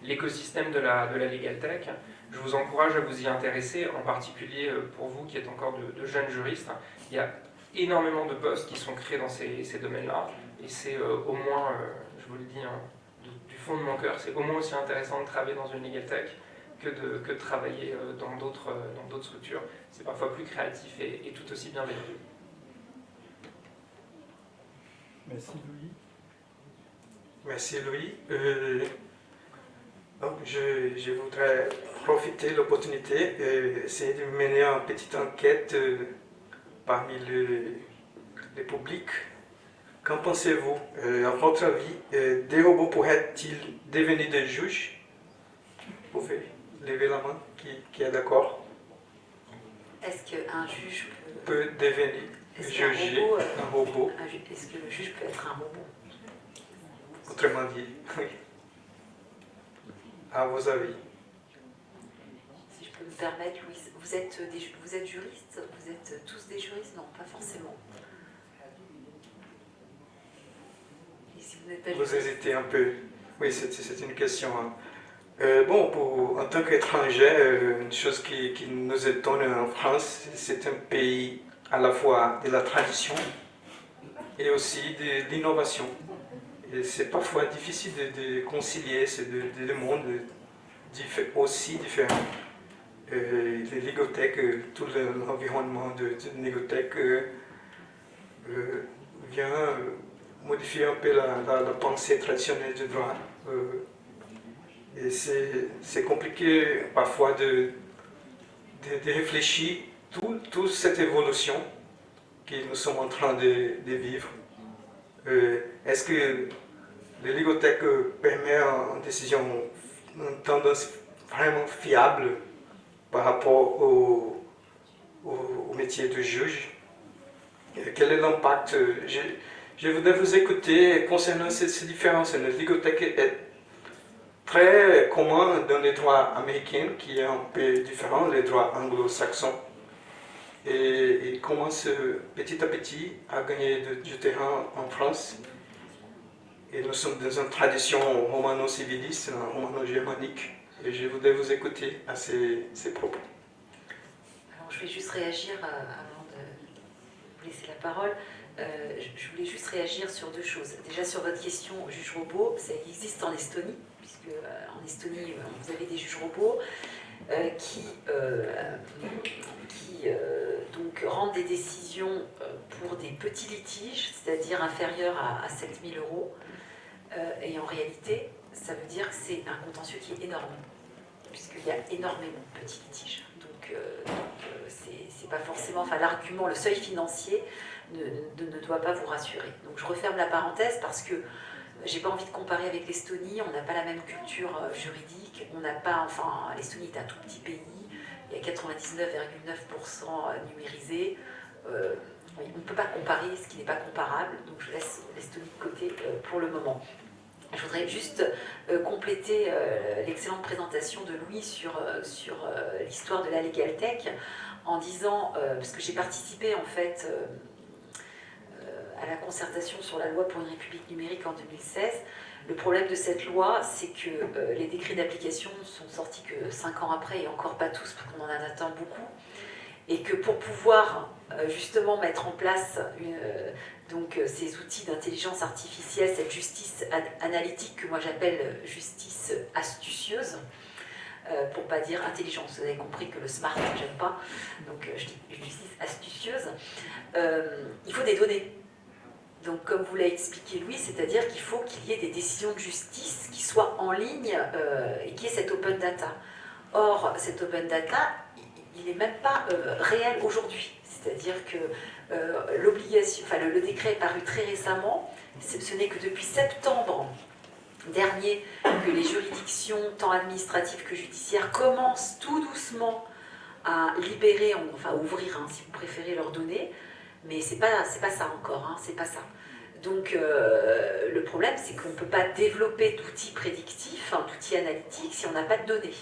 l'écosystème de la, de la Legal Tech. Je vous encourage à vous y intéresser, en particulier euh, pour vous qui êtes encore de, jeunes juristes. Il y a énormément de postes qui sont créés dans ces, domaines-là, et c'est euh, au moins, euh, je vous le dis hein, du fond de mon cœur, c'est au moins aussi intéressant de travailler dans une Legal Tech que de, que de travailler dans d'autres structures. C'est parfois plus créatif et, et tout aussi bienveillant.
Merci Louis. Merci Louis. Euh, je, voudrais profiter de l'opportunité et essayer de mener une petite enquête euh, parmi le, le, public. Qu'en pensez-vous? Euh, À votre avis, des robots pourraient-ils devenir des juges? Vous pouvez lever la main qui, est d'accord?
Est-ce qu'un juge
peut, devenir juger un robot
Est-ce que le juge peut être un robot?
Autrement dit, [LAUGHS] oui. À vos avis.
Si je peux me permettre, Louis, vous êtes, des, vous êtes juriste Vous êtes tous des juristes? Non, pas forcément.
vous, hésitez un peu. Oui, c'est une question. Hein. Euh, bon, pour, en tant qu'étranger, euh, une chose qui, nous étonne en France, c'est un pays à la fois de la tradition et aussi de l'innovation c'est parfois difficile de, concilier ces deux, mondes aussi différents. Euh, les ligothèques, euh, tout l'environnement de, de ligothèque euh, vient modifier un peu la, pensée traditionnelle du droit. Et c'est compliqué parfois de, de, réfléchir toute cette évolution que nous sommes en train de, vivre. Est-ce que L'héligothèque permet une décision, une tendance vraiment fiable par rapport au, métier de juge? quel est l'impact? Je, voudrais vous écouter concernant ces, différences. L'héligothèque est très commun dans les droits américains, qui est un peu différent, les droits anglo-saxons. Et il commence petit à petit à gagner du terrain en France. Et nous sommes dans une tradition romano-civiliste, romano-germanique. Et je voudrais vous écouter à ces, propos.
Alors, je vais juste réagir euh, avant de vous laisser la parole. Euh, je voulais juste réagir sur deux choses. Déjà sur votre question juge robot, ça existe en Estonie, puisque euh, en Estonie vous avez des juges robots qui, qui donc rendent des décisions pour des petits litiges, c'est-à-dire inférieurs à, à 7000 euros. Euh, et en réalité, ça veut dire que c'est un contentieux qui est énorme, puisqu'il y a énormément de petits litiges. Donc c'est pas forcément, enfin l'argument, le seuil financier ne, doit pas vous rassurer. Donc je referme la parenthèse parce que j'ai pas envie de comparer avec l'Estonie, on n'a pas la même culture juridique, on n'a pas, enfin l'Estonie est un tout petit pays, il y a 99,9% numérisé. Euh, on ne peut pas comparer ce qui n'est pas comparable, donc je laisse l'Estonie de côté euh, pour le moment. Je voudrais juste euh, compléter l'excellente présentation de Louis sur, sur l'histoire de la Legal Tech en disant, parce que j'ai participé en fait à la concertation sur la loi pour une république numérique en 2016, le problème de cette loi, c'est que euh, les décrets d'application sont sortis que 5 ans après, et encore pas tous, parce qu'on en attend beaucoup, et que pour pouvoir euh, justement mettre en place euh, donc, ces outils d'intelligence artificielle, cette justice analytique que moi j'appelle justice astucieuse, pour pas dire intelligence, vous avez compris que le smart, j'aime pas, donc je dis justice astucieuse, il faut des données donc, comme vous l'a expliqué Louis, c'est-à-dire qu'il faut qu'il y ait des décisions de justice qui soient en ligne euh, et qui ait cette open data. Or, cette open data, il n'est même pas euh, réel aujourd'hui. C'est-à-dire que euh, l'obligation, enfin, le, décret est paru très récemment. Ce n'est que depuis septembre dernier que les juridictions, tant administratives que judiciaires, commencent tout doucement à libérer, enfin ouvrir, hein, si vous préférez, leurs données. Mais c'est pas, pas ça encore, hein, c'est pas ça. Donc euh, le problème, c'est qu'on ne peut pas développer d'outils prédictifs, d'outils analytiques, si on n'a pas de données.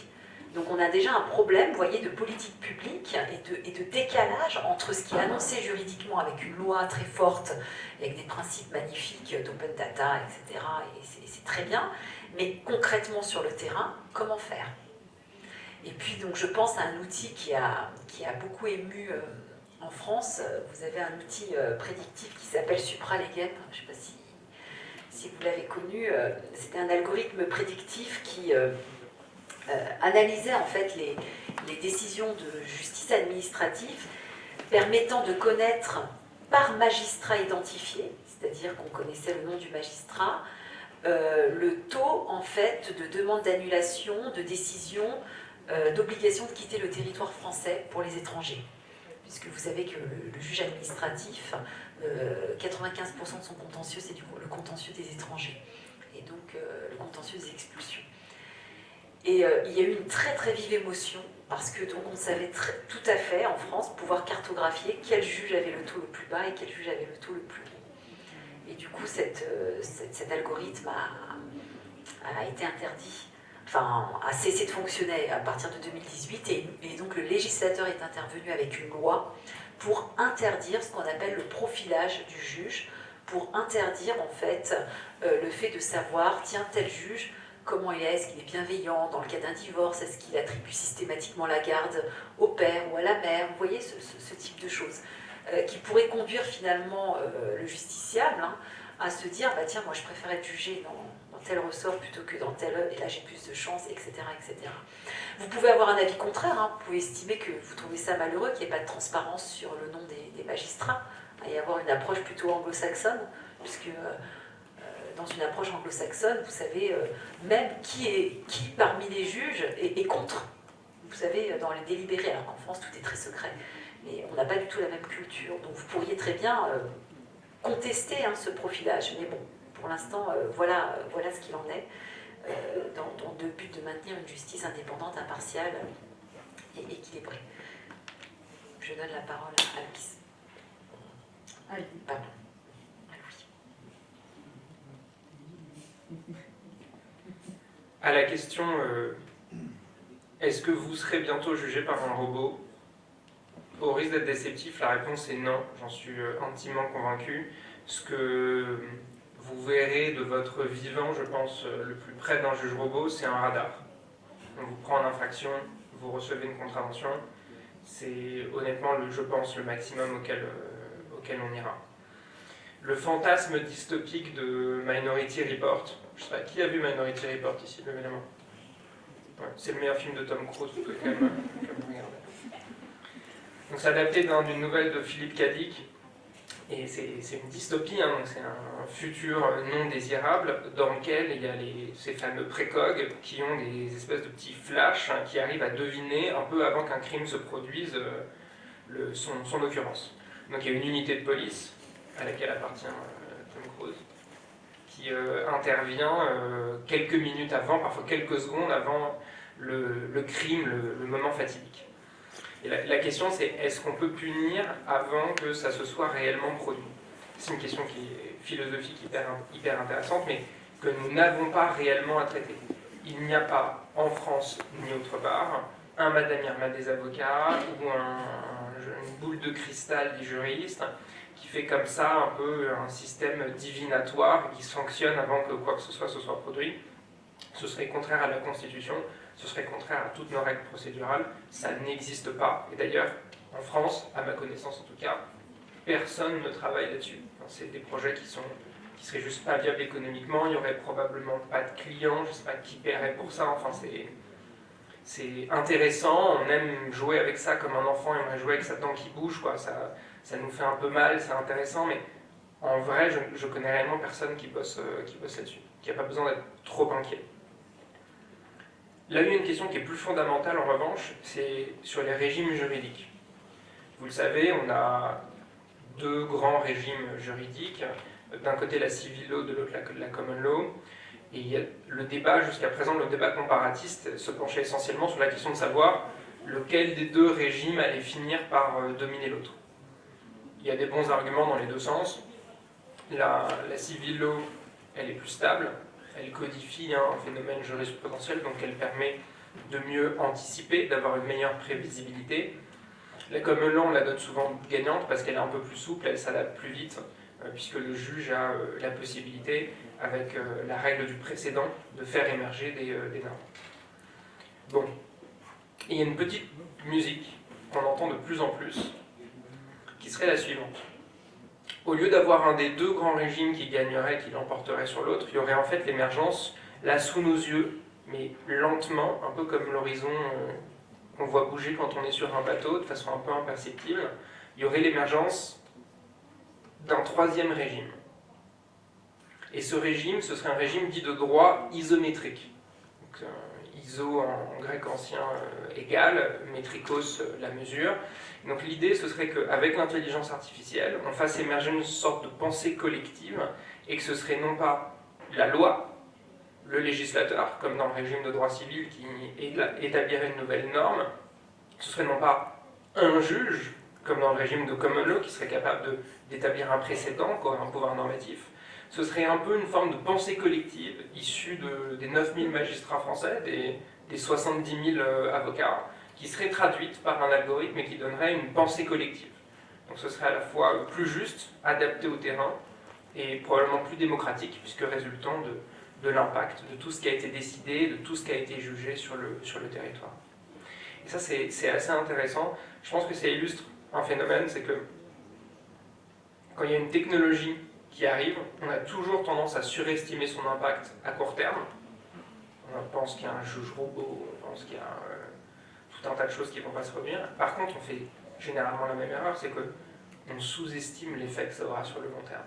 Donc on a déjà un problème, vous voyez, de politique publique et de, et de décalage entre ce qui est annoncé juridiquement avec une loi très forte, avec des principes magnifiques d'open data, etc. Et c'est très bien, mais concrètement sur le terrain, comment faire? Et puis donc je pense à un outil qui a, qui a beaucoup ému... Euh, en France, euh, vous avez un outil euh, prédictif qui s'appelle SupraLegem. Je ne sais pas si, vous l'avez connu. Euh, c'était un algorithme prédictif qui analysait en fait les, les, décisions de justice administrative permettant de connaître par magistrat identifié, c'est-à-dire qu'on connaissait le nom du magistrat, le taux en fait de demande d'annulation, de décision, d'obligation de quitter le territoire français pour les étrangers puisque vous savez que le, juge administratif, 95% euh, de son contentieux, c'est le contentieux des étrangers, et donc euh, le contentieux des expulsions. Et euh, il y a eu une très très vive émotion, parce que donc on savait tout à fait en France pouvoir cartographier quel juge avait le taux le plus bas et quel juge avait le taux le plus haut. Et du coup, cet algorithme a été interdit enfin, a cessé de fonctionner à partir de 2018 et, donc le législateur est intervenu avec une loi pour interdire ce qu'on appelle le profilage du juge, pour interdire en fait euh, le fait de savoir, tiens, tel juge, comment il est, est-ce qu'il est bienveillant dans le cas d'un divorce, est-ce qu'il attribue systématiquement la garde au père ou à la mère, vous voyez ce, type de choses, euh, qui pourrait conduire finalement euh, le justiciable hein, à se dire, bah tiens, moi je préfère être jugé dans tel ressort plutôt que dans tel, et là j'ai plus de chance, etc., etc. Vous pouvez avoir un avis contraire, hein. vous pouvez estimer que vous trouvez ça malheureux, qu'il n'y ait pas de transparence sur le nom des, magistrats, et avoir une approche plutôt anglo-saxonne, puisque euh, euh, dans une approche anglo-saxonne, vous savez euh, même qui, est, qui parmi les juges est, contre. Vous savez, dans les délibérés, alors qu'en France tout est très secret, mais on n'a pas du tout la même culture, donc vous pourriez très bien contester hein, ce profilage, mais bon, pour l'instant, euh, voilà, voilà ce qu'il en est, euh, dans, le but de maintenir une justice indépendante, impartiale et équilibrée. Je donne la parole à Alice.
Alice.
Pardon.
À la question euh, est-ce que vous serez bientôt jugé par un robot? Au risque d'être déceptif, la réponse est non, j'en suis intimement convaincu. Ce que vous verrez de votre vivant, je pense, euh, le plus près d'un juge robot, c'est un radar. On vous prend en infraction, vous recevez une contravention. C'est honnêtement, le, je pense, le maximum auquel, euh, auquel on ira. Le fantasme dystopique de Minority Report, je sais pas, qui a vu Minority Report ici, le ouais, C'est le meilleur film de Tom Cruise, vous pouvez quand même, Donc c'est adapté d'une nouvelle de Philippe Cadic, Et c'est une dystopie, hein, c'est un futur non désirable dans lequel il y a ces fameux précogs qui ont des espèces de petits flashs hein, qui arrivent à deviner un peu avant qu'un crime se produise euh, son, occurrence. Donc il y a une unité de police à laquelle appartient euh, Tom Cruise qui euh, intervient quelques minutes avant, parfois quelques secondes avant le, crime, le moment fatidique. La, question c'est est-ce qu'on peut punir avant que ça se soit réellement produit? C'est une question qui est philosophique hyper, intéressante, mais que nous n'avons pas réellement à traiter. Il n'y a pas en France ni autre part un Madame Irma des avocats ou un, une boule de cristal des juristes qui fait comme ça un peu un système divinatoire qui sanctionne avant que quoi que ce soit se soit produit. Ce serait contraire à la Constitution, ce serait contraire à toutes nos règles procédurales, ça n'existe pas. Et d'ailleurs, en France, à ma connaissance en tout cas, personne ne travaille là-dessus. C'est des projets qui sont qui seraient juste pas viables économiquement, il n'y aurait probablement pas de clients, je ne sais pas qui paierait pour ça, enfin c'est intéressant, on aime jouer avec ça comme un enfant aimerait jouer avec sa dent qui bouge, quoi. Ça, ça nous fait un peu mal, c'est intéressant, mais en vrai, je, je connais réellement personne qui bosse, euh, qui bosse là-dessus, qui n'a pas besoin d'être trop inquiet. Là, il y a une question qui est plus fondamentale en revanche, c'est sur les régimes juridiques. Vous le savez, on a deux grands régimes juridiques, d'un côté la civil law, de l'autre la, common law, et le débat, jusqu'à présent, le débat comparatiste se penchait essentiellement sur la question de savoir lequel des deux régimes allait finir par euh, dominer l'autre. Il y a des bons arguments dans les deux sens. La, la civil law, elle est plus stable, elle codifie un phénomène jurisprudentiel, donc elle permet de mieux anticiper, d'avoir une meilleure prévisibilité. La common on la donne souvent gagnante parce qu'elle est un peu plus souple, elle s'adapte plus vite, euh, puisque le juge a euh, la possibilité, avec euh, la règle du précédent, de faire émerger des, des normes. Bon, il y a une petite musique qu'on entend de plus en plus, qui serait la suivante. Au lieu d'avoir un des deux grands régimes qui gagnerait, qui l'emporterait sur l'autre, il y aurait en fait l'émergence, là sous nos yeux, mais lentement, un peu comme l'horizon euh, qu'on voit bouger quand on est sur un bateau, de façon un peu imperceptible, il y aurait l'émergence d'un troisième régime. Et ce régime, ce serait un régime dit de droit isométrique. Euh, iso en grec ancien euh, égal, métricos la mesure. Donc l'idée, ce serait qu'avec l'intelligence artificielle, on fasse émerger une sorte de pensée collective et que ce serait non pas la loi, le législateur, comme dans le régime de droit civil qui établirait une nouvelle norme, ce serait non pas un juge, comme dans le régime de common law, qui serait capable d'établir un précédent, quoi, un pouvoir normatif, ce serait un peu une forme de pensée collective issue de, des 9000 magistrats français, des, des 70 000 euh, avocats, qui serait traduite par un algorithme et qui donnerait une pensée collective. Donc ce serait à la fois plus juste, adapté au terrain, et probablement plus démocratique, puisque résultant de, l'impact, de tout ce qui a été décidé, de tout ce qui a été jugé sur le, sur le territoire. Et ça, c'est assez intéressant. Je pense que ça illustre un phénomène, c'est que quand il y a une technologie qui arrive, on a toujours tendance à surestimer son impact à court terme. On pense qu'il y a un juge robot, on pense qu'il y a euh, tout un tas de choses qui vont pas se produire. Par contre, on fait généralement la même erreur, c'est qu'on sous-estime l'effet que ça aura sur le long terme.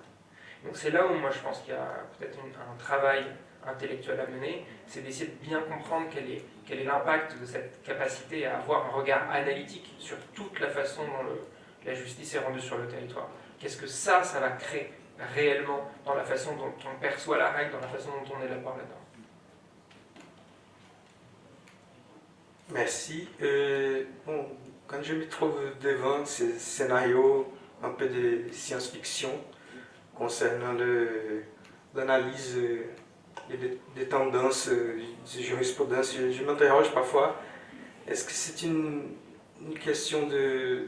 Donc c'est là où moi je pense qu'il y a peut-être un travail intellectuel à mener, c'est d'essayer de bien comprendre quel est l'impact de cette capacité à avoir un regard analytique sur toute la façon dont la justice est rendue sur le territoire. Qu'est-ce que ça, ça va créer réellement dans la façon dont on perçoit la règle, dans la façon dont on élabore là-dedans.
Merci. Euh, bon, quand je me trouve devant ce scénario un peu de science-fiction concernant l'analyse des, des, tendances de jurisprudence, je, je m'interroge parfois, est-ce que c'est une, question de,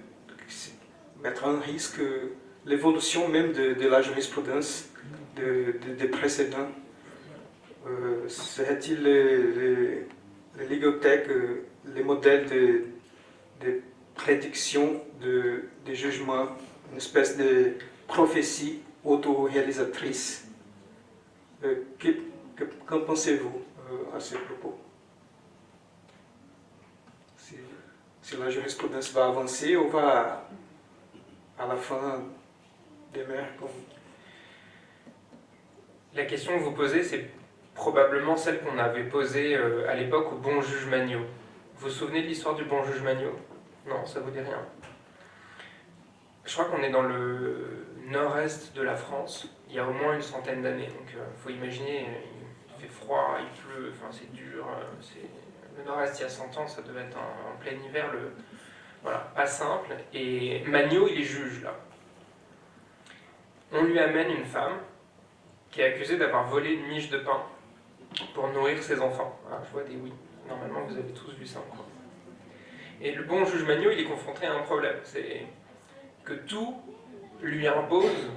mettre en risque l'évolution même de, la jurisprudence de, des précédents? Euh, Serait-il les, les, euh, les modèles de, prédiction de, jugement, une espèce de prophétie autoréalisatrice euh, Qu'en pensez-vous euh, à ce propos? Si, si, la jurisprudence va avancer ou va, à la fin, des mères comme
La question que vous posez, c'est probablement celle qu'on avait posée euh, à l'époque au bon juge Magnot. Vous vous souvenez de l'histoire du bon juge Magnot? Non, ça vous dit rien. Je crois qu'on est dans le nord-est de la France, il y a au moins une centaine d'années. Donc il faut imaginer, il fait froid, il pleut, enfin, c'est dur. euh, le nord-est, il y a 100 ans, ça devait être en, en plein hiver, le... voilà, pas simple. Et Magnot, il est juge là. On lui amène une femme qui est accusée d'avoir volé une miche de pain pour nourrir ses enfants. Ah, je vois des oui. Normalement, vous avez tous vu ça. quoi. Et le bon juge Magnot, il est confronté à un problème. C'est que tout lui impose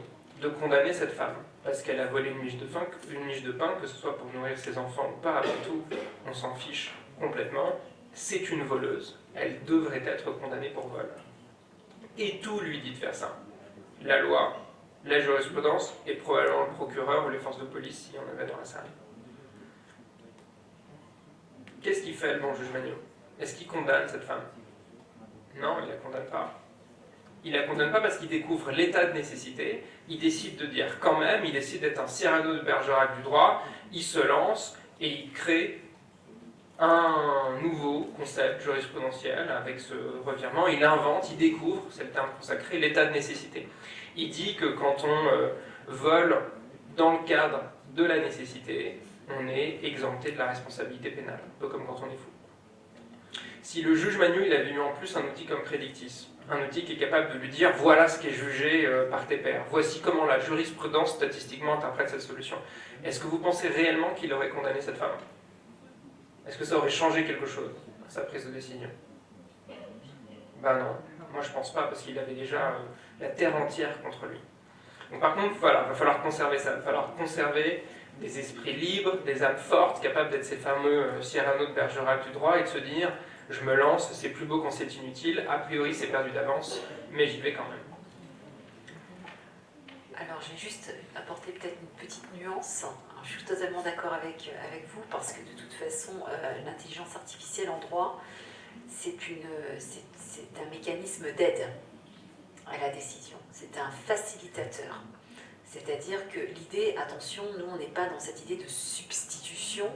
de condamner cette femme. Parce qu'elle a volé une miche, de pain, une miche de pain, que ce soit pour nourrir ses enfants ou pas, après tout, on s'en fiche complètement. C'est une voleuse. Elle devrait être condamnée pour vol. Et tout lui dit de faire ça. La loi, la jurisprudence et probablement le procureur ou les forces de police s'il y en avait dans la salle. Qu'est-ce qu'il fait le bon juge Magnot? Est-ce qu'il condamne cette femme? Non, il la condamne pas. Il la condamne pas parce qu'il découvre l'état de nécessité, il décide de dire quand même, il décide d'être un Cyrano de Bergerac du droit, il se lance et il crée un nouveau concept jurisprudentiel avec ce revirement, il invente, il découvre, c'est le terme consacré, l'état de nécessité. Il dit que quand on euh, vole dans le cadre de la nécessité, on est exempté de la responsabilité pénale, un peu comme quand on est fou. Si le juge Manu il avait eu en plus un outil comme Prédictis, un outil qui est capable de lui dire voilà ce qui est jugé euh, par tes pairs, voici comment la jurisprudence statistiquement interprète cette solution, est-ce que vous pensez réellement qu'il aurait condamné cette femme? Est-ce que ça aurait changé quelque chose, sa prise de décision? Ben non, moi je pense pas, parce qu'il avait déjà euh, la terre entière contre lui. Donc par contre, voilà, il va falloir conserver ça, il va falloir conserver des esprits libres, des âmes fortes, capables d'être ces fameux euh, Cyrano de Bergerac du droit et de se dire je me lance, c'est plus beau quand c'est inutile, a priori c'est perdu d'avance, mais j'y vais quand même.
Alors, je vais juste apporter peut-être une petite nuance. Je suis totalement d'accord avec, avec vous parce que de toute façon, euh, l'intelligence artificielle en droit, c'est- c'est un mécanisme d'aide à la décision. C'est un facilitateur. C'est-à-dire que l'idée, attention, nous, on n'est pas dans cette idée de substitution,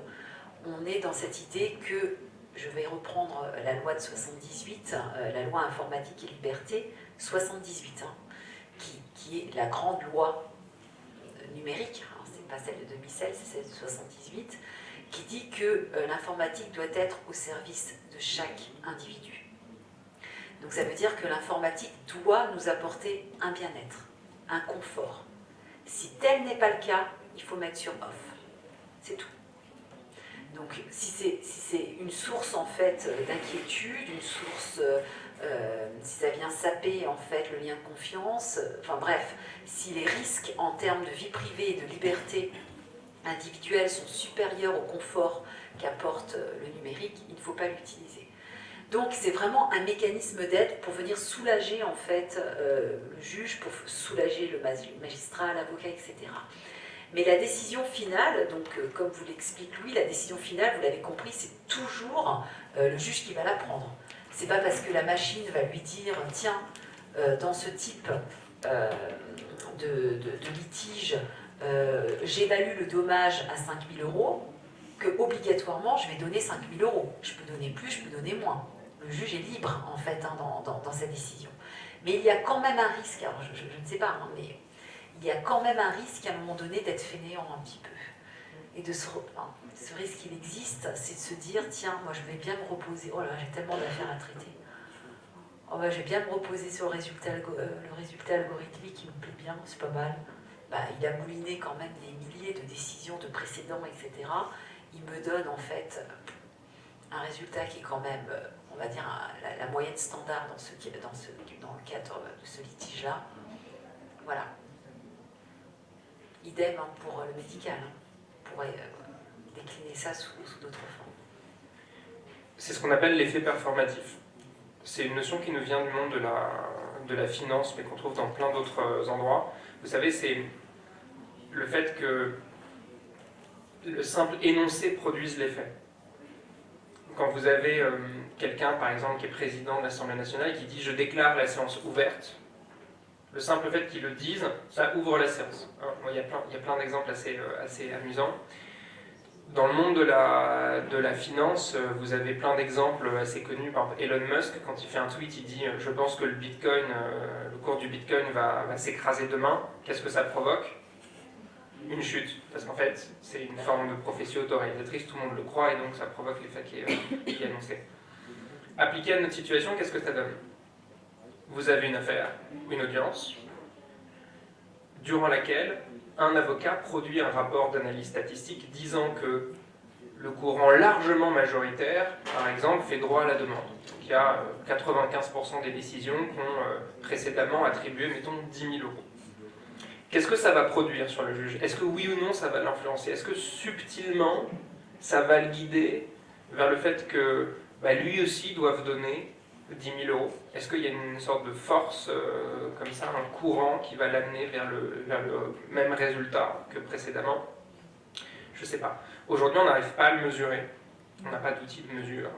on est dans cette idée que, je vais reprendre la loi de 78, euh, la loi informatique et liberté, 78, hein, qui, qui est la grande loi euh, numérique, alors c'est pas celle de 2016, c'est celle de 78, qui dit que euh, l'informatique doit être au service de chaque individu. Donc ça veut dire que l'informatique doit nous apporter un bien-être, un confort. Si tel n'est pas le cas, il faut mettre sur off. C'est tout. Donc si c'est si une source en fait euh, d'inquiétude, une source, euh, euh, si ça vient saper en fait le lien de confiance, enfin bref, si les risques en termes de vie privée et de liberté individuelle sont supérieurs au confort qu'apporte le numérique, il ne faut pas l'utiliser. Donc c'est vraiment un mécanisme d'aide pour venir soulager en fait euh, le juge, pour soulager le magi- magistrat, l'avocat, etc. Mais la décision finale, donc euh, comme vous l'explique Louis, la décision finale, vous l'avez compris, c'est toujours euh, le juge qui va la prendre. C'est pas parce que la machine va lui dire tiens, dans ce type de, de- de litige, j'évalue le dommage à 5000 euros, que obligatoirement je vais donner 5000 euros. Je peux donner plus, je peux donner moins. Juge est libre en fait hein, dans, sa décision. Mais il y a quand même un risque, alors je, ne sais pas, hein, mais il y a quand même un risque à un moment donné d'être fainéant un petit peu. Et de se, ce risque il existe, c'est de se dire tiens, moi je vais bien me reposer. Oh là, j'ai tellement d'affaires à traiter. Oh bah, je vais bien me reposer sur le résultat, euh, algorithmique qui me plaît bien, c'est pas mal. Bah, il a mouliné quand même des milliers de décisions de précédents, etc. Il me donne en fait un résultat qui est quand même, euh, on va dire, la, la moyenne standard dans, ce, dans, le cadre de ce litige-là. Voilà. Idem hein, pour le médical. hein. On pourrait euh, décliner ça sous, sous d'autres formes.
C'est ce qu'on appelle l'effet performatif. C'est une notion qui nous vient du monde de la, de la finance, mais qu'on trouve dans plein d'autres euh, endroits. Vous savez, c'est le fait que le simple énoncé produise l'effet. Quand vous avez euh, quelqu'un, par exemple, qui est président de l'Assemblée nationale, qui dit « je déclare la séance ouverte », Le simple fait qu'ils le disent, ça ouvre la séance. Hein, il y a plein, d'exemples assez, euh, assez amusants. Dans le monde de la, finance, euh, vous avez plein d'exemples assez connus. Par exemple, Elon Musk, quand il fait un tweet, il dit « Je pense que le Bitcoin, le cours du Bitcoin va, s'écraser demain. Qu'est-ce que ça provoque ?» Une chute. Parce qu'en fait, c'est une forme de prophétie autoréalisatrice, tout le monde le croit, et donc ça provoque l'effet qui, est, qui est annoncé. Appliqué à notre situation, qu'est-ce que ça donne? Vous avez une affaire, une audience, durant laquelle un avocat produit un rapport d'analyse statistique disant que le courant largement majoritaire, par exemple, fait droit à la demande. il y a 95% euh, des décisions qui ont euh, précédemment attribué, mettons, 10 000 euros. Qu'est-ce que ça va produire sur le juge? Est-ce que oui ou non ça va l'influencer? Est-ce que subtilement ça va le guider vers le fait que bah, lui aussi doit donner 10 000 euros? Est-ce qu'il y a une sorte de force, euh, comme ça, un courant qui va l'amener vers le, vers le même résultat que précédemment? Je ne sais pas. Aujourd'hui, on n'arrive pas à le mesurer. On n'a pas d'outil de mesure.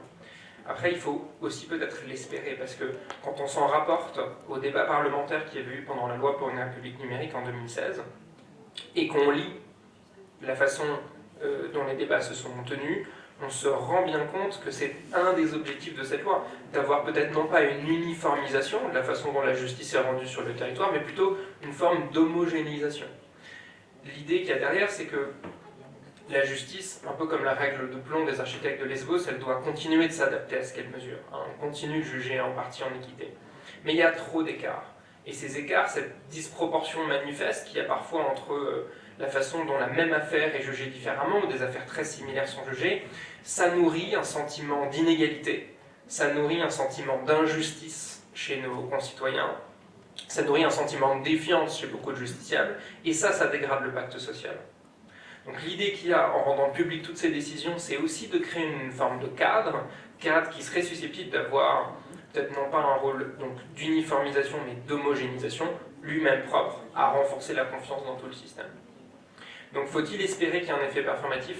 Après, il faut aussi peut-être l'espérer, parce que quand on s'en rapporte au débat parlementaire qui avait eu pendant la loi pour une république numérique en 2016, et qu'on lit la façon euh, dont les débats se sont tenus, on se rend bien compte que c'est un des objectifs de cette loi, d'avoir peut-être non pas une uniformisation de la façon dont la justice est rendue sur le territoire, mais plutôt une forme d'homogénéisation. L'idée qu'il y a derrière, c'est que la justice, un peu comme la règle de plomb des architectes de Lesbos, elle doit continuer de s'adapter à ce qu'elle mesure. Hein. On continue de juger en partie en équité. Mais il y a trop d'écarts. Et ces écarts, cette disproportion manifeste qu'il y a parfois entre euh, la façon dont la même affaire est jugée différemment, ou des affaires très similaires sont jugées, ça nourrit un sentiment d'inégalité, ça nourrit un sentiment d'injustice chez nos concitoyens, ça nourrit un sentiment de défiance chez beaucoup de justiciables, et ça, ça dégrade le pacte social. Donc l'idée qu'il y a en rendant public toutes ces décisions, c'est aussi de créer une forme de cadre, cadre qui serait susceptible d'avoir peut-être non pas un rôle d'uniformisation, mais d'homogénéisation, lui-même propre à renforcer la confiance dans tout le système. Donc faut-il espérer qu'il y ait un effet performatif?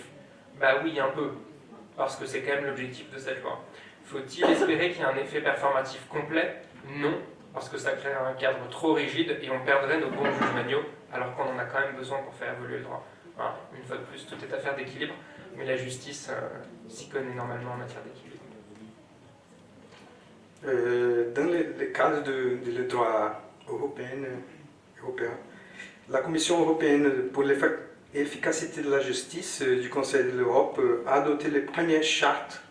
Bah oui, un peu, parce que c'est quand même l'objectif de cette loi. Faut-il espérer qu'il y ait un effet performatif complet? Non, parce que ça crée un cadre trop rigide et on perdrait nos bons juges manuaux, alors qu'on en a quand même besoin pour faire évoluer le droit. Une fois de plus, tout est affaire d'équilibre, mais la justice euh, s'y connaît normalement en matière d'équilibre.
Euh, dans le, cadre de, le droit européen, européen, la Commission européenne pour les efficacité de la justice euh, du Conseil de l'Europe euh, a adopté les premières chartes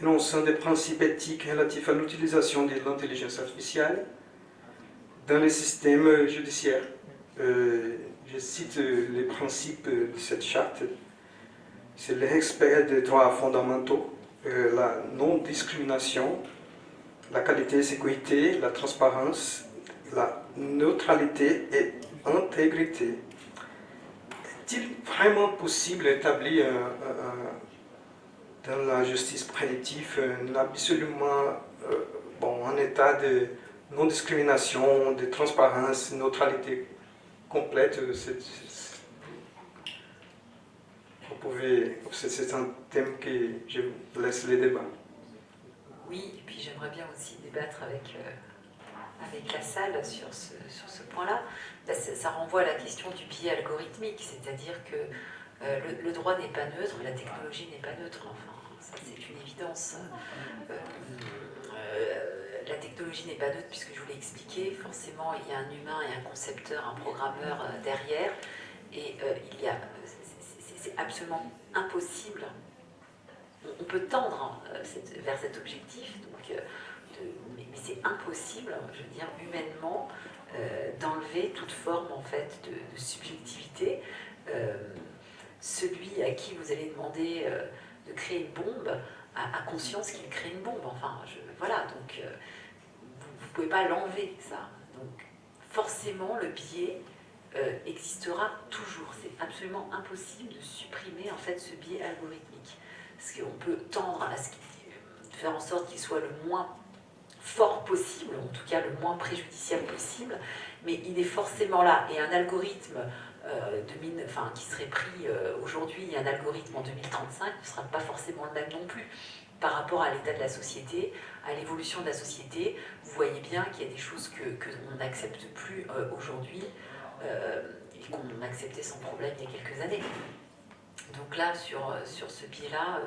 énonçant des principes éthiques relatifs à l'utilisation de l'intelligence artificielle dans les systèmes judiciaires. Euh, je cite les principes de cette charte. C'est le respect des droits fondamentaux, la non-discrimination, la qualité et sécurité, la transparence, la neutralité et intégrité est-il vraiment possible d'établir dans la justice prédictive un absolument euh, bon, un état de non-discrimination, de transparence, neutralité? Complète vous pouvez, c'est un thème que je vous laisse les débats.
Oui, et puis j'aimerais bien aussi débattre avec, euh, avec la salle sur ce, sur ce point-là ça, renvoie à la question du biais algorithmique, c'est-à-dire que euh, le, droit n'est pas neutre, la technologie n'est pas neutre, enfin, c'est une évidence. Euh, euh, la technologie n'est pas neutre puisque je vous l'ai expliqué, forcément il y a un humain et un concepteur, un programmeur derrière, et y a, c'est absolument impossible, on, peut tendre hein, vers cet objectif, donc, mais c'est impossible, je veux dire, humainement, euh, d'enlever toute forme en fait de, subjectivité. Euh, celui à qui vous allez demander euh, de créer une bombe a, conscience qu'il crée une bombe. Enfin, voilà, donc vous ne pouvez pas l'enlever, ça. Donc forcément, le biais existera toujours. C'est absolument impossible de supprimer en fait ce biais algorithmique. Parce qu'on peut tendre à ce faire en sorte qu'il soit le moins fort possible, en tout cas le moins préjudiciable possible, mais il est forcément là. Et un algorithme euh, qui serait pris euh, aujourd'hui, un algorithme en 2035 ne sera pas forcément le même non plus. par rapport à l'état de la société, à l'évolution de la société. Vous voyez bien qu'il y a des choses que, n'accepte plus euh, aujourd'hui et qu'on acceptait sans problème il y a quelques années. Donc là, sur, sur ce biais-là,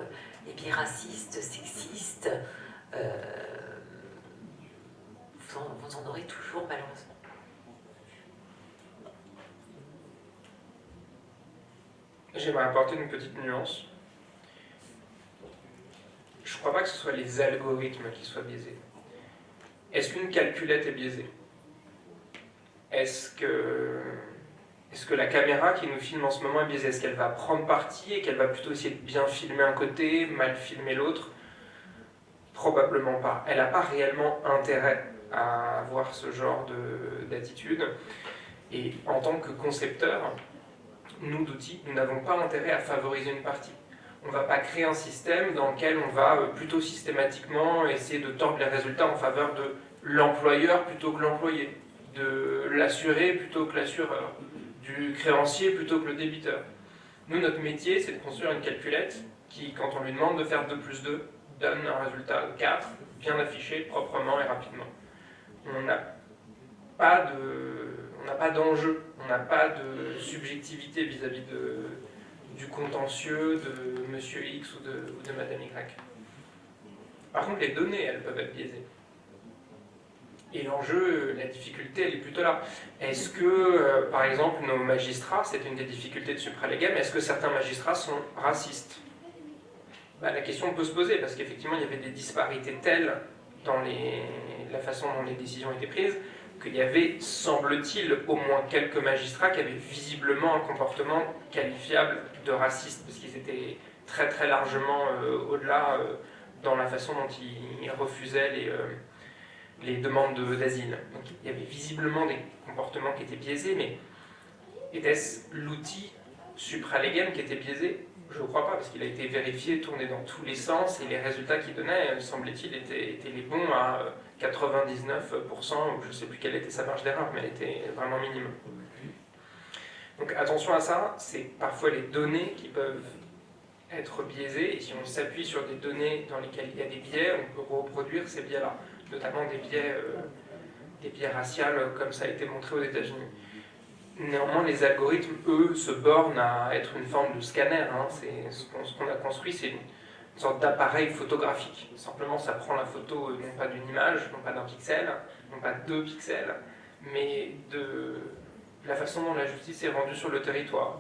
les biais racistes, sexistes, vous en aurez toujours malheureusement.
J'aimerais apporter une petite nuance. Je ne crois pas que ce soit les algorithmes qui soient biaisés. Est-ce qu'une calculette est biaisée? Est-ce que, est que la caméra qui nous filme en ce moment est biaisée? Est-ce qu'elle va prendre parti et qu'elle va plutôt essayer de bien filmer un côté, mal filmer l'autre? Probablement pas. Elle n'a pas réellement intérêt à avoir ce genre d'attitude. Et en tant que concepteur, nous d'outils, nous n'avons pas intérêt à favoriser une partie. On ne va pas créer un système dans lequel on va euh, plutôt systématiquement essayer de tordre les résultats en faveur de l'employeur plutôt que l'employé, de l'assuré plutôt que l'assureur, du créancier plutôt que le débiteur. Nous, notre métier, c'est de construire une calculette qui, quand on lui demande de faire 2 plus 2, donne un résultat de 4, bien affiché, proprement et rapidement. On n'a pas de n'a pas d'enjeu, on n'a pas de subjectivité vis-à-vis du contentieux de Monsieur X ou de, ou Madame Y. Par contre, les données, elles peuvent être biaisées. Et l'enjeu, la difficulté, elle est plutôt là. Est-ce que, euh, par exemple, nos magistrats, c'est une des difficultés de supralégam, est-ce que certains magistrats sont racistes? Bah, La question peut se poser, parce qu'effectivement, il y avait des disparités telles dans la façon dont les décisions étaient prises, qu'il y avait, semble-t-il, au moins quelques magistrats qui avaient visiblement un comportement qualifiable de raciste, parce qu'ils étaient très très largement euh, au-delà euh, dans la façon dont ils refusaient les, euh, demandes d'asile. Donc il y avait visiblement des comportements qui étaient biaisés, mais était-ce l'outil supralégal qui était biaisé? Je ne crois pas, parce qu'il a été vérifié, tourné dans tous les sens, et les résultats qu'il donnait, semblait-il, étaient, étaient, les bons à 99%, je ne sais plus quelle était sa marge d'erreur, mais elle était vraiment minime. Donc attention à ça, c'est parfois les données qui peuvent être biaisées, et si on s'appuie sur des données dans lesquelles il y a des biais, on peut reproduire ces biais-là, notamment des biais, euh, biais raciaux, comme ça a été montré aux États-Unis. Néanmoins, les algorithmes, eux, se bornent à être une forme de scanner. Hein. Ce qu'on a construit, c'est une sorte d'appareil photographique. Simplement, ça prend la photo euh, non pas d'une image, non pas d'un pixel, non pas de deux pixels, mais de la façon dont la justice est rendue sur le territoire.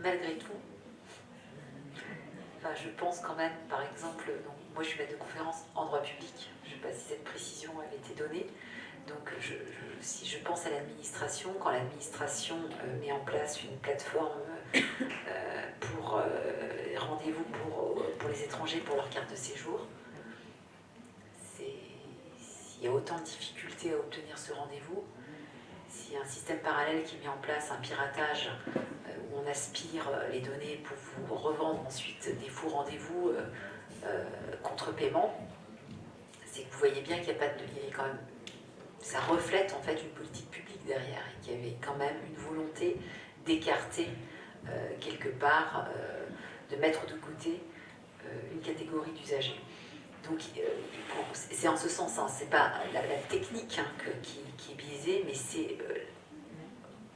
Malgré tout, je pense quand même, par exemple, donc, moi je suis maître de conférence en droit public, je ne sais pas si cette précision avait été donnée, donc je, si je pense à l'administration, quand l'administration euh, met en place une plateforme pour euh, rendez-vous pour, pour, les étrangers pour leur carte de séjour. S'il y a autant de difficultés à obtenir ce rendez-vous, s'il y a un système parallèle qui met en place un piratage euh, où on aspire les données pour vous revendre ensuite des faux rendez-vous contre paiement, c'est que vous voyez bien qu'il n'y a pas de... Il quand même, ça reflète en fait une politique publique derrière et qu'il y avait quand même une volonté d'écarter euh, quelque part, euh, de mettre de côté euh, une catégorie d'usagers. Donc c'est en ce sens, hein, c'est pas la, technique hein, qui, est biaisée, mais c'est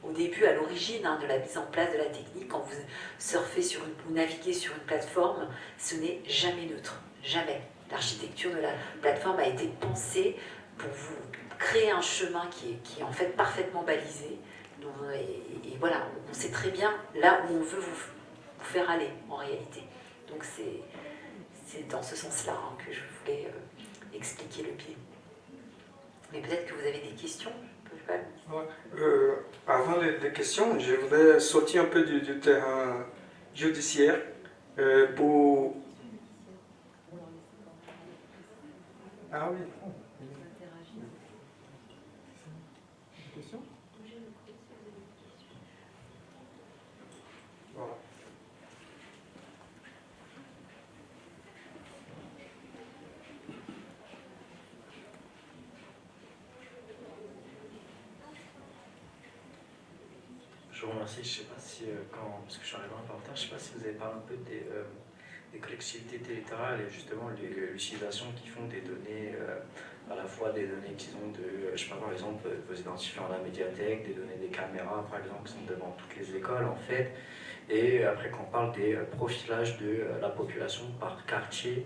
au début, à l'origine hein, de la mise en place de la technique, quand vous surfez sur une, vous naviguez sur une plateforme, ce n'est jamais neutre, jamais. L'architecture de la plateforme a été pensée pour vous créer un chemin qui qui est en fait parfaitement balisé, et, voilà, on sait très bien là où on veut vous, faire aller en réalité. Donc c'est dans ce sens-là hein, que je voulais euh, expliquer le biais. Mais peut-être que vous avez des questions
euh, Avant les, questions, je voudrais sortir un peu du, terrain judiciaire euh, pour... Ah oui.
Vous remercie. Je sais pas si, euh, quand, parce que je suis arrivé en retard, je sais pas si vous avez parlé un peu des, euh, collectivités territoriales et justement l'utilisation qu'ils font des données, euh, à la fois des données qu'ils ont de, je sais pas, par exemple, vos identifiants à la médiathèque, des données des caméras, par exemple, qui sont devant toutes les écoles, en fait. Et après, quand on parle des profilages de la population par quartier,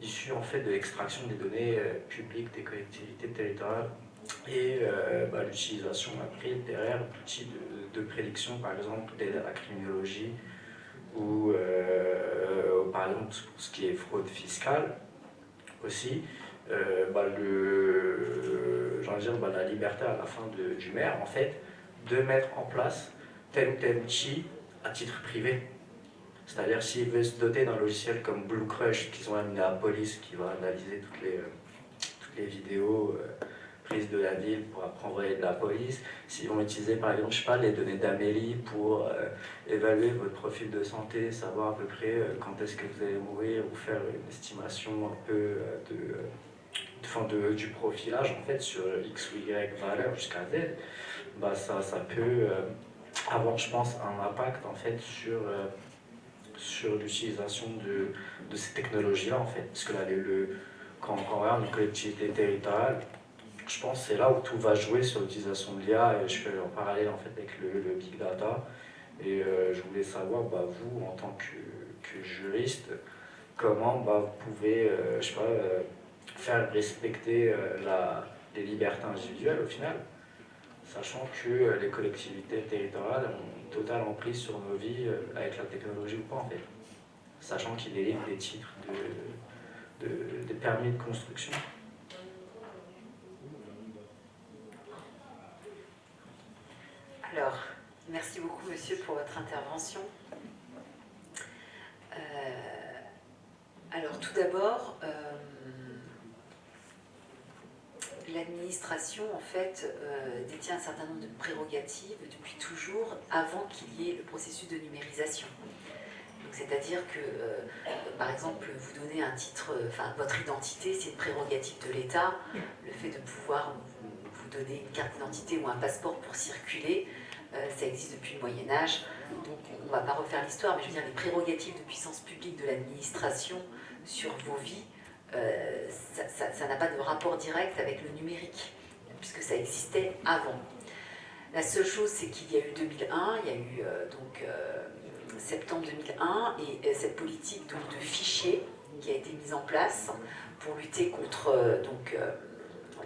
issus en fait de l'extraction des données publiques des collectivités territoriales et bah, l'utilisation après derrière d'outils de, de, prédiction, par exemple à la criminologie ou euh, par exemple pour ce qui est fraude fiscale aussi, euh, bah, dire, bah, la liberté à la fin du maire en fait de mettre en place tel ou tel outil à titre privé. C'est-à-dire s'il veut se doter d'un logiciel comme Blue Crush qu'ils ont amené à la police qui va analyser toutes les, toutes les vidéos de la ville pour apprendre de la police, s'ils vont utiliser par exemple, les données d'Amélie pour euh, évaluer votre profil de santé, savoir à peu près euh, quand est-ce que vous allez mourir ou faire une estimation un peu euh, de, de, du profilage en fait sur X ou Y valeur jusqu'à Z, bah ça, ça peut avoir je pense un impact en fait sur sur l'utilisation de, de, ces technologies-là, en fait. Parce que là, le, quand, quand on regarde une collectivité territoriale, je pense que c'est là où tout va jouer sur l'utilisation de l'IA et je fais en parallèle en fait avec le, big data. Et euh, je voulais savoir, bah, vous, en tant que, juriste, comment bah, vous pouvez euh, euh, faire respecter les libertés individuelles au final, sachant que les collectivités territoriales ont une totale emprise sur nos vies avec la technologie ou pas en fait, sachant qu'ils délivrent des titres de, de, des permis de construction.
Alors, merci beaucoup, monsieur, pour votre intervention. Euh, alors, tout d'abord, euh, l'administration, en fait, euh, détient un certain nombre de prérogatives depuis toujours, avant qu'il y ait le processus de numérisation. C'est-à-dire que, par exemple, vous donnez un titre, enfin, votre identité, c'est une prérogative de l'État. Le fait de pouvoir vous donner une carte d'identité ou un passeport pour circuler, ça existe depuis le Moyen Âge, donc on ne va pas refaire l'histoire, mais je veux dire, les prérogatives de puissance publique de l'administration sur vos vies, euh, ça n'a pas de rapport direct avec le numérique, puisque ça existait avant. La seule chose, c'est qu'il y a eu 2001, il y a eu euh, donc septembre 2001, et cette politique donc, de fichiers qui a été mise en place pour lutter contre donc,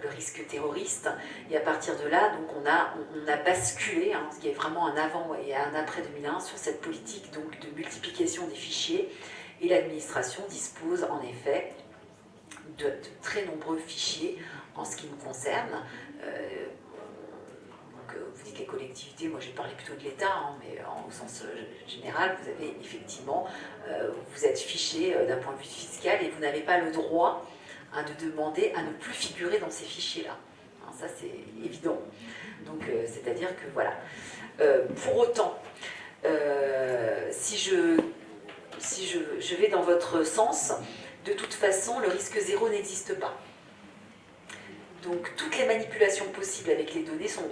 le risque terroriste. Et à partir de là, donc on, a, on a basculé, hein, ce qui est vraiment un avant et un après 2001, sur cette politique donc, de multiplication des fichiers. Et l'administration dispose en effet de, très nombreux fichiers en ce qui nous concerne. Euh, donc, vous dites les collectivités, moi j'ai parlé plutôt de l'État, hein, mais en, au sens euh, général, vous avez effectivement, euh, vous êtes fiché d'un point de vue fiscal et vous n'avez pas le droit Hein, de demander à ne plus figurer dans ces fichiers-là. Hein, ça, c'est évident. Donc, euh, c'est-à-dire que, voilà. Euh, pour autant, euh, si, je, si je, je, vais dans votre sens, de toute façon, le risque zéro n'existe pas. Donc, toutes les manipulations possibles avec les données sont...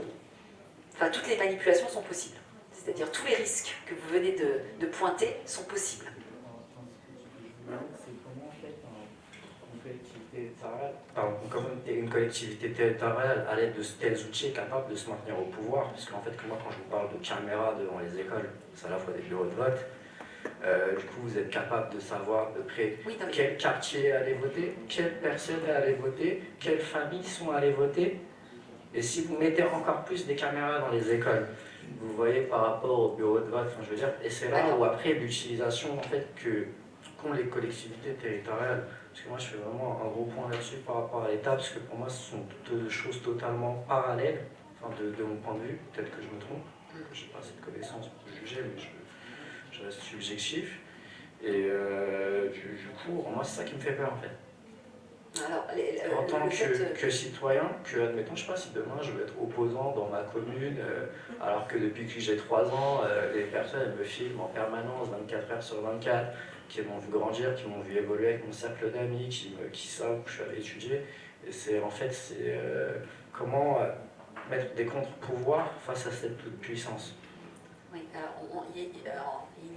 Enfin, toutes les manipulations sont possibles. C'est-à-dire tous les risques que vous venez de, de pointer sont possibles.
Comment une collectivité territoriale, à l'aide de tels outils, est capable de se maintenir au pouvoir. Parce qu'en fait, moi, quand je vous parle de caméras devant les écoles, c'est à la fois des bureaux de vote, euh, du coup, vous êtes capable de savoir de près quel quartier est allé voter, quelles personnes est allé voter, quelles familles sont allées voter. Et si vous mettez encore plus des caméras dans les écoles, vous voyez par rapport au bureau de vote, je veux dire, et c'est là où après l'utilisation en fait que qu'ont les collectivités territoriales parce que moi, je fais vraiment un gros point là-dessus par rapport à l'État, parce que pour moi, ce sont deux choses totalement parallèles, enfin, de, mon point de vue, peut-être que je me trompe, je n'ai pas cette connaissance pour juger, mais je, reste subjectif. Et euh, du, coup, moi, c'est ça qui me fait peur, en fait.
Alors,
en tant que, citoyen, que admettons, je sais pas si demain je vais être opposant dans ma commune, euh, alors que depuis que j'ai 3 ans, euh, les personnes me filment en permanence, 24 heures sur 24, qui m'ont vu grandir, qui m'ont vu évoluer avec mon cercle d'amis, qui, qui savent que je suis allé étudier. Et c'est en fait, c'est euh, comment euh, mettre des contre-pouvoirs face à cette toute puissance.
Oui,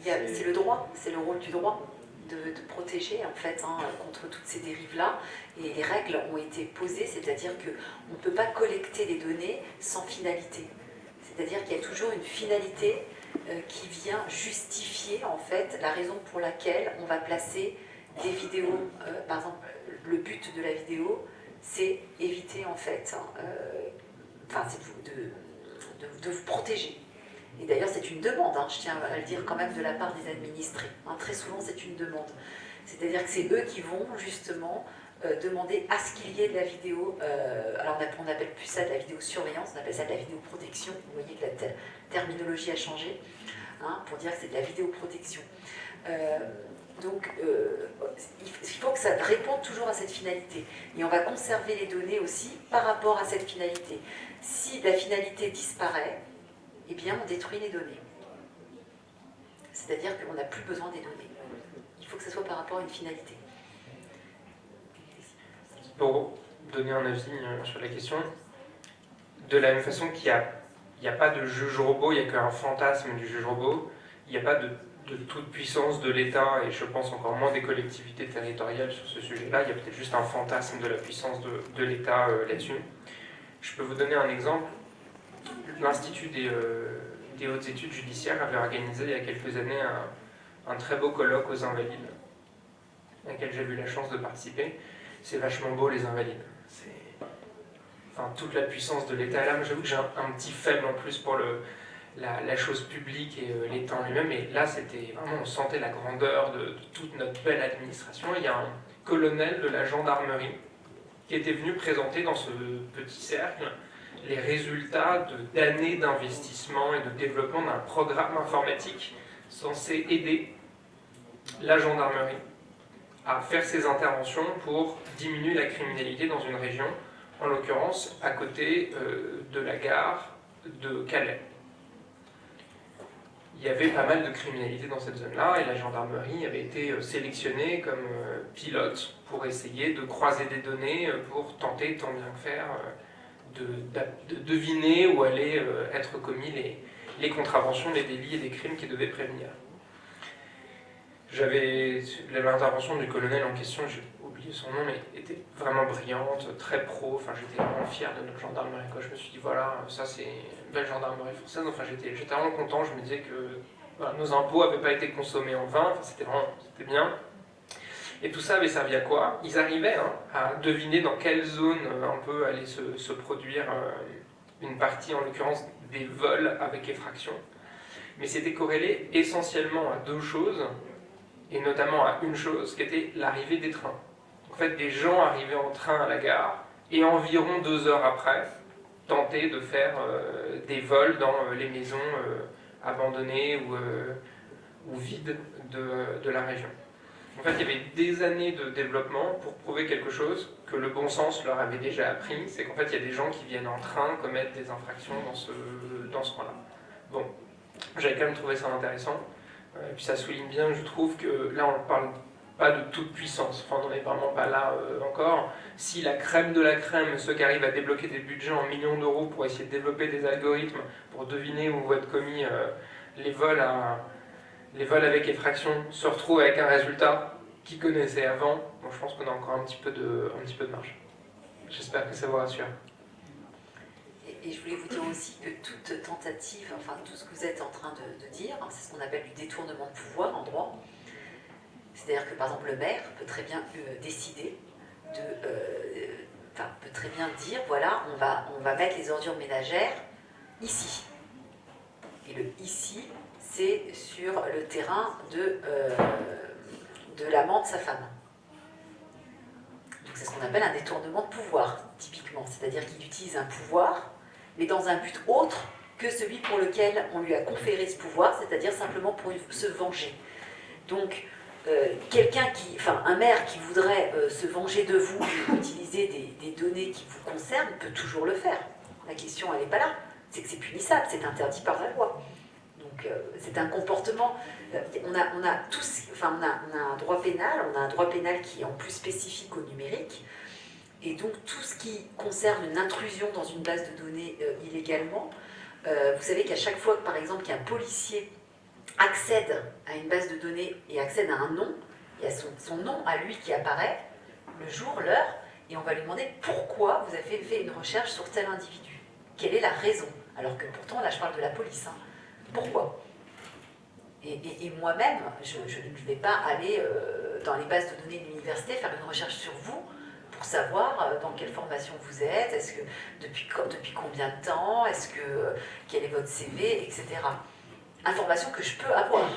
c'est le droit, c'est le rôle du droit de, protéger en fait hein, contre toutes ces dérives-là. Et les règles ont été posées, c'est-à-dire qu'on ne peut pas collecter les données sans finalité. C'est-à-dire qu'il y a toujours une finalité qui vient justifier en fait la raison pour laquelle on va placer des vidéos. Euh, par exemple, le but de la vidéo, c'est éviter en fait, hein, euh, enfin, c'est de, de, vous protéger. Et d'ailleurs, c'est une demande, hein, je tiens à le dire quand même de la part des administrés. Hein. très souvent, c'est une demande. C'est-à-dire que c'est eux qui vont justement demander à ce qu'il y ait de la vidéo, alors on n'appelle plus ça de la vidéosurveillance, on appelle ça de la vidéoprotection, vous voyez que la terminologie a changé, pour dire que c'est de la vidéoprotection. Donc, euh, il faut que ça réponde toujours à cette finalité. Et on va conserver les données aussi par rapport à cette finalité. Si la finalité disparaît, eh bien, on détruit les données. C'est-à-dire qu'on n'a plus besoin des données. Il faut que ce soit par rapport à une finalité.
Pour donner un avis euh, sur la question, de la même façon qu'il n'y a, a, pas de juge robot, il n'y a qu'un fantasme du juge robot, il n'y a pas de de toute puissance de l'État, et je pense encore moins des collectivités territoriales sur ce sujet-là, il y a peut-être juste un fantasme de la puissance de, l'État euh, là-dessus. Je peux vous donner un exemple. L'Institut euh, des, hautes études judiciaires avait organisé il y a quelques années un, très beau colloque aux Invalides, à laquelle j'ai eu la chance de participer. C'est vachement beau les Invalides. Toute la puissance de l'État là. J'avoue que j'ai un, petit faible en plus pour la, chose publique et euh, l'État en lui-même. Et là, c'était vraiment, on sentait la grandeur de, toute notre belle administration. Il y a un colonel de la gendarmerie qui était venu présenter dans ce petit cercle les résultats d'années d'investissement et de développement d'un programme informatique censé aider la gendarmerie à faire ses interventions pour diminuer la criminalité dans une région, en l'occurrence à côté euh, de la gare de Calais il y avait pas mal de criminalité dans cette zone-là et la gendarmerie avait été euh, sélectionnée comme euh, pilote pour essayer de croiser des données pour tenter, tant bien que faire, de, deviner où allaient être commis les, les contraventions, les délits et les crimes qui devaient prévenir. J'avais l'intervention du colonel en question, son nom, mais était vraiment brillante, très pro. Enfin, j'étais vraiment fier de notre gendarmerie. Quoi. Je me suis dit, voilà, ça c'est une belle gendarmerie française. Enfin, j'étais vraiment content. Je me disais que nos impôts n'avaient pas été consommés en vain. Enfin, c'était vraiment c'était bien. Et tout ça avait servi à quoi? Ils arrivaient hein, à deviner dans quelle zone euh, un peu allait se, produire euh, une partie, en l'occurrence des vols avec effraction. Mais c'était corrélé essentiellement à deux choses et notamment à une chose qui était l'arrivée des trains. Fait, des gens arrivaient en train à la gare et environ deux heures après, tentaient de faire euh, des vols dans euh, les maisons euh, abandonnées ou, vides de, la région. En fait, il y avait des années de développement pour prouver quelque chose que le bon sens leur avait déjà appris, c'est qu'en fait, il y a des gens qui viennent en train commettre des infractions dans ce, dans ce coin-là. Bon, j'avais quand même trouvé ça intéressant. Et puis ça souligne bien, je trouve, que là on parle pas de toute puissance, enfin on n'en est vraiment pas là euh, encore. Si la crème de la crème, ceux qui arrivent à débloquer des budgets en millions d'euros pour essayer de développer des algorithmes pour deviner où vont être commis euh, les, vols les vols avec effraction, se retrouvent avec un résultat qu'ils connaissaient avant, bon, je pense qu'on a encore un petit peu de, un petit peu de marge. J'espère que ça vous rassure.
Et je voulais vous dire aussi que toute tentative, enfin tout ce que vous êtes en train de, dire, hein, c'est ce qu'on appelle du détournement de pouvoir en droit. C'est-à-dire que par exemple le maire peut très bien euh, décider de, euh, enfin peut très bien dire voilà on va mettre les ordures ménagères ici. Et le ici c'est sur le terrain de euh, de l'amant de sa femme. Donc c'est ce qu'on appelle un détournement de pouvoir typiquement, c'est-à-dire qu'il utilise un pouvoir mais dans un but autre que celui pour lequel on lui a conféré ce pouvoir, c'est-à-dire simplement pour se venger. Donc, euh, quelqu'un qui, enfin, un maire qui voudrait euh, se venger de vous et [LAUGHS] utiliser des, données qui vous concernent peut toujours le faire. La question, elle n'est pas là. C'est que c'est punissable, c'est interdit par la loi. Donc, euh, c'est un comportement. on, a, on, a tous, enfin, on, a, un droit pénal, on a un droit pénal qui est en plus spécifique au numérique. Et donc tout ce qui concerne une intrusion dans une base de données illégalement, vous savez qu'à chaque fois, par exemple, qu'un policier accède à une base de données et accède à un nom, il y a son, nom à lui qui apparaît, le jour, l'heure, et on va lui demander pourquoi vous avez fait une recherche sur tel individu. Quelle est la raison? Alors que pourtant, là, je parle de la police. hein. Pourquoi? Et, moi-même, je, ne vais pas aller euh, dans les bases de données de l'université faire une recherche sur vous pour savoir euh, dans quelle formation vous êtes, est-ce que depuis combien de temps, est-ce que euh, quel est votre CV, etc. Information que je peux avoir.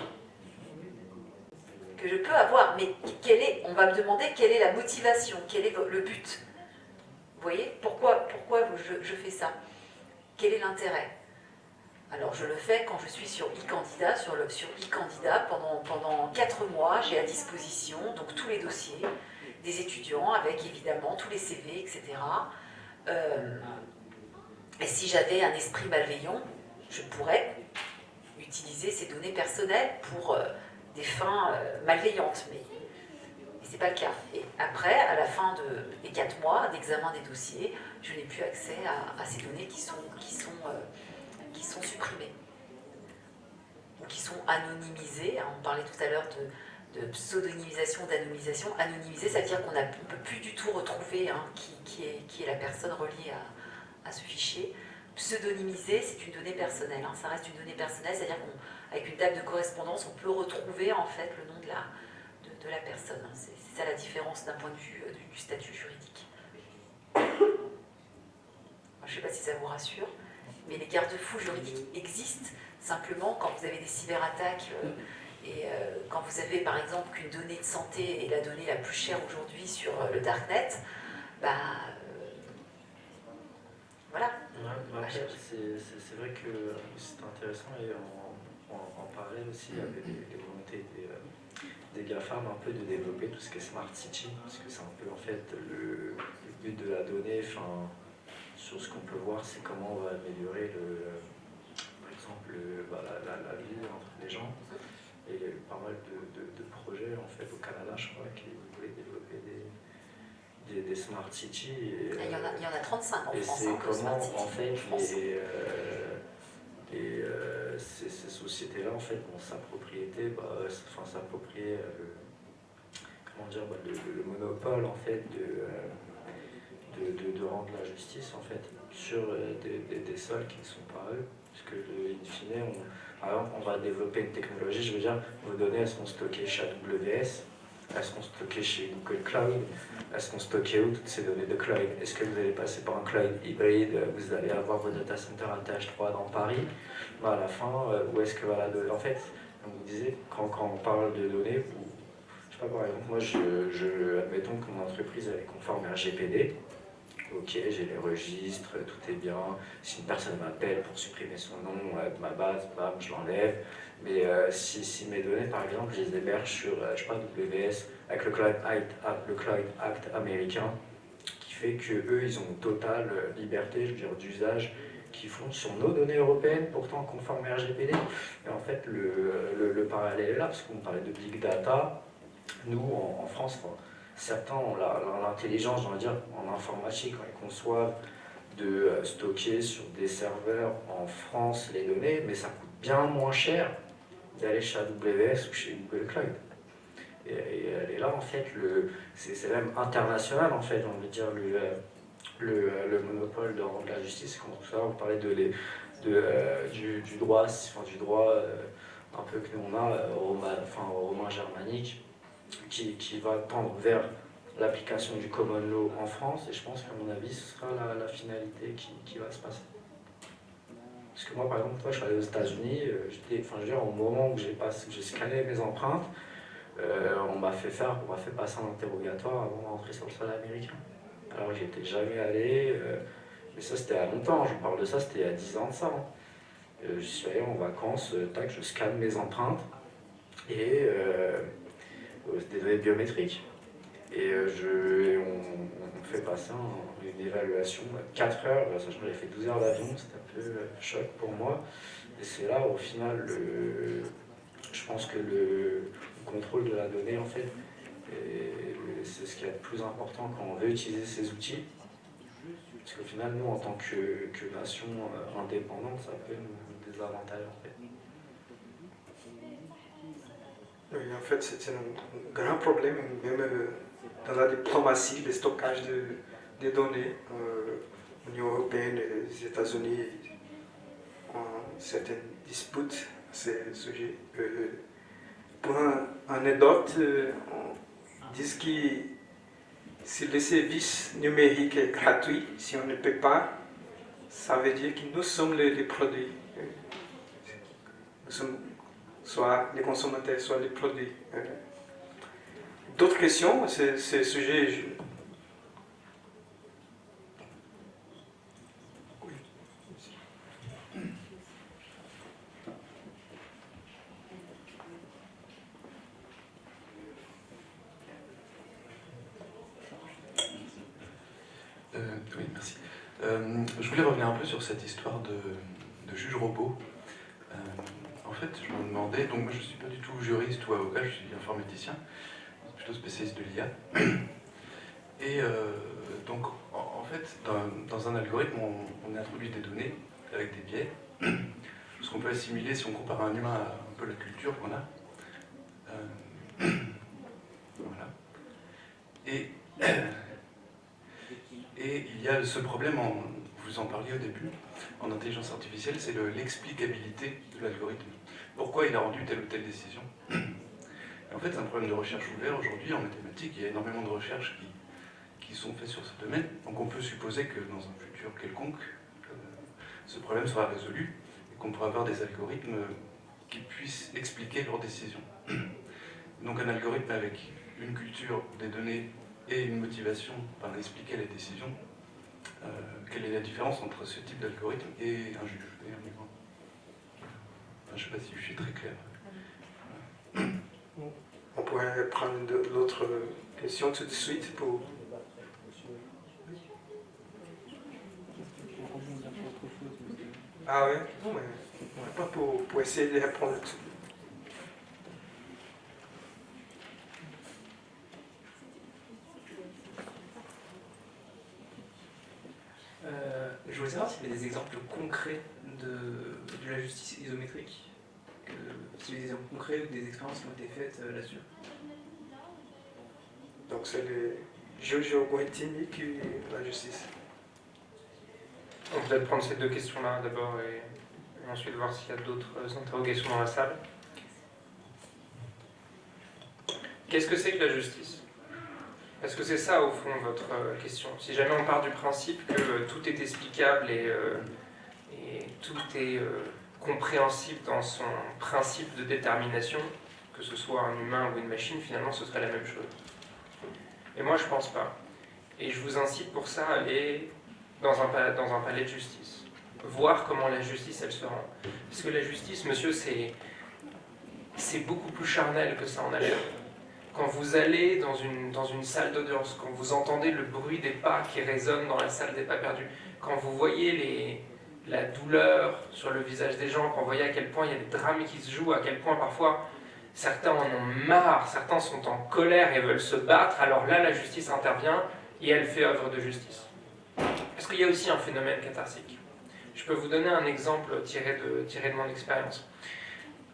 Que je peux avoir, mais quelle est, on va me demander quelle est la motivation, quel est le but. Vous voyez Pourquoi, pourquoi je, fais ça? Quel est l'intérêt? Alors je le fais quand je suis sur e-candidat, sur e-candidat pendant, pendant 4 mois, j'ai à disposition donc tous les dossiers des étudiants avec évidemment tous les CV, etc. Euh, et si j'avais un esprit malveillant, je pourrais utiliser ces données personnelles pour euh, des fins euh, malveillantes, mais, mais ce n'est pas le cas. Et après, à la fin de, des 4 mois d'examen des dossiers, je n'ai plus accès à, ces données qui sont, qui, sont, euh, qui sont supprimées ou qui sont anonymisées. On parlait tout à l'heure de, pseudonymisation, d'anonymisation. Anonymisé, ça veut dire qu'on ne peut plus du tout retrouver hein, qui, qui est, qui est la personne reliée à, à ce fichier. Pseudonymisé, c'est une donnée personnelle. hein. Ça reste une donnée personnelle, c'est-à-dire qu'avec une table de correspondance, on peut retrouver en fait le nom de la, de, la personne. hein. C'est ça la différence d'un point de vue euh, du, statut juridique. Je ne sais pas si ça vous rassure, mais les garde-fous juridiques existent. Simplement, quand vous avez des cyberattaques euh, et euh, quand vous avez par exemple qu'une donnée de santé est la donnée la plus chère aujourd'hui sur le darknet, bah voilà.
C'est vrai que c'est intéressant et en, en, en parallèle aussi, des, des volontés des, euh, des GAFAM un peu de développer tout ce qui est Smart City, parce que c'est un peu en fait le, but de la donnée, enfin, sur ce qu'on peut voir, c'est comment on va améliorer le, par exemple le- bah, la, la- la vie entre les gens. Et il y a eu pas mal de, de- de projets en fait au Canada, je crois, qui voulaient développer des, des, des Smart City. Et,
Il y en a, il y en a 35 en
et
France.
c'est
hein,
comment, en fait, les, euh, les, euh, ces, ces sociétés-là, en fait, ont sa propriété, bah, euh, enfin, s'approprier euh, le, comment dire, bah, le, le- le monopole, en fait, de, euh, de, de, de rendre la justice, en fait, sur euh, des, des, des sols qui ne sont pas eux. Parce que, le, in fine, on, par exemple, on va développer une technologie, je veux dire, vos données, elles sont stockées chez AWS, elles seront stockées chez Google Cloud, elles seront stockées où toutes ces données de cloud? Est-ce que vous allez passer par un cloud hybride? Vous allez avoir vos data centers à TH3 dans Paris À la fin, euh, où est-ce que va la donnée En fait, comme vous disiez, quand, quand on parle de données, vous- je sais pas, par exemple, moi, je, je, admettons que mon entreprise est conforme à RGPD. Ok, j'ai les registres, tout est bien. Si une personne m'appelle pour supprimer son nom euh, de ma base, bam, je l'enlève. Mais euh, si, mes données, par exemple, je les héberge sur, euh, je sais pas, WS, avec le Cloud Act, le Cloud Act américain, qui fait que eux, ils ont totale euh, liberté, je veux dire, d'usage qu'ils font sur nos données européennes, pourtant conformes à RGPD. Et en fait, le, le, le parallèle est là, parce qu'on parlait de big data. Nous, en, France, certains ont l'intelligence, va dire, en informatique, quand ils conçoivent de stocker sur des serveurs en France les données, mais ça coûte bien moins cher d'aller chez AWS ou chez Google Cloud. Et, et elle est là, en fait, c'est même international, en fait, on veut dire, le, euh, le, euh, le monopole de rendre la justice. Comme ça, on parlait de les, de, euh, du, droit, enfin, du droit euh, un peu que nous on a, euh, romain, enfin, romain germanique, qui, qui va tendre vers l'application du common law en France, et je pense qu'à mon avis, ce sera la, la finalité qui, qui va se passer. Parce que moi, par exemple, toi, je suis allé aux États-Unis, euh, enfin, au moment où j'ai scanné mes empreintes, euh, on m'a fait faire, on m'a fait passer un interrogatoire avant d'entrer sur le sol américain. Alors que j'étais jamais allé, euh, mais ça c'était à longtemps, je parle de ça, c'était a 10 ans de ça. hein. Euh, je suis allé en vacances, tac, je scanne mes empreintes et des données biométriques. Et je, on, on fait passer un- une évaluation de 4 heures, euh, sachant que j'avais fait 12 heures d'avion, c'était un peu euh, choc pour moi. Et c'est là, au final, je pense que le, le contrôle de la donnée, en fait, c'est ce qui est le plus important quand on veut utiliser ces outils. Parce qu'au final, nous, en tant que, nation euh, indépendante, ça peut nous désavantager en fait.
Oui, en fait, c'est un grand problème, même dans la diplomatie, le stockage de, des données. Euh, L'Union européenne et les États-Unis ont certaines disputes à ce sujet. Euh, pour un anecdote, euh, on dit que si le service numérique est gratuit, si on ne peut pas, ça veut dire que nous sommes les, produits. Nous sommes soit les consommateurs, soit les produits. D'autres questions ce sujet. je- Oui.
Euh, oui, merci. Euh, je voulais revenir un peu sur cette histoire de, juge robot. Euh, en fait, je me demandais, donc moi je ne suis pas du tout juriste ou avocat, je suis informaticien, plutôt spécialiste de l'IA. [CLEARS THROAT] Et euh, donc, en, fait, dans, un algorithme, on, on introduit des données avec des biais, [CLEARS THROAT] ce qu'on peut assimiler, si on compare un humain à un peu la culture qu'on a. [CLEARS THROAT] Voilà. Et et il y a ce problème, vous en parliez au début, en intelligence artificielle, c'est le- l'explicabilité de l'algorithme. Pourquoi il a rendu telle ou telle décision? En fait, c'est un problème de recherche ouvert. Aujourd'hui, en mathématiques, il y a énormément de recherches qui, qui sont faites sur ce domaine. Donc on peut supposer que dans un futur quelconque, euh, ce problème sera résolu et qu'on pourra avoir des algorithmes qui puissent expliquer leurs décisions. Donc un algorithme avec une culture des données et une motivation par expliquer les décisions, euh, quelle est la différence entre ce type d'algorithme et un juge et un Je ne sais pas si je suis très clair.
On pourrait prendre l'autre question tout de suite pour. Ah ouais? Pas pour, pour essayer de répondre à tout.
Euh, je voulais savoir s'il y avait des exemples concrets de, de la justice isométrique, que, avait des exemples concrets ou des expériences qui ont été faites euh, là-dessus.
Donc c'est le juge algorithmique et la justice.
On peut peut-être prendre ces deux questions-là d'abord et, et ensuite voir s'il y a d'autres interrogations dans la salle. Qu'est-ce que c'est que la justice? Est-ce que c'est ça, au fond, votre euh, question Si jamais on part du principe que euh, tout est explicable et, euh, tout est compréhensible dans son principe de détermination, que ce soit un humain ou une machine, finalement, ce serait la même chose. Et moi, je pense pas. Et je vous incite pour ça à aller dans un, dans un palais de justice. Voir comment la justice, elle se rend. Parce que la justice, monsieur, c'est beaucoup plus charnel que ça en a l'air. Quand vous allez dans une, dans une salle d'audience, quand vous entendez le bruit des pas qui résonnent dans la salle des pas perdus, quand vous voyez la douleur sur le visage des gens, quand vous voyez à quel point il y a des drames qui se jouent, à quel point parfois certains en ont marre, certains sont en colère et veulent se battre, alors là la justice intervient et elle fait œuvre de justice. Parce qu'il y a aussi un phénomène catharsique. Je peux vous donner un exemple tiré de, tiré de mon expérience.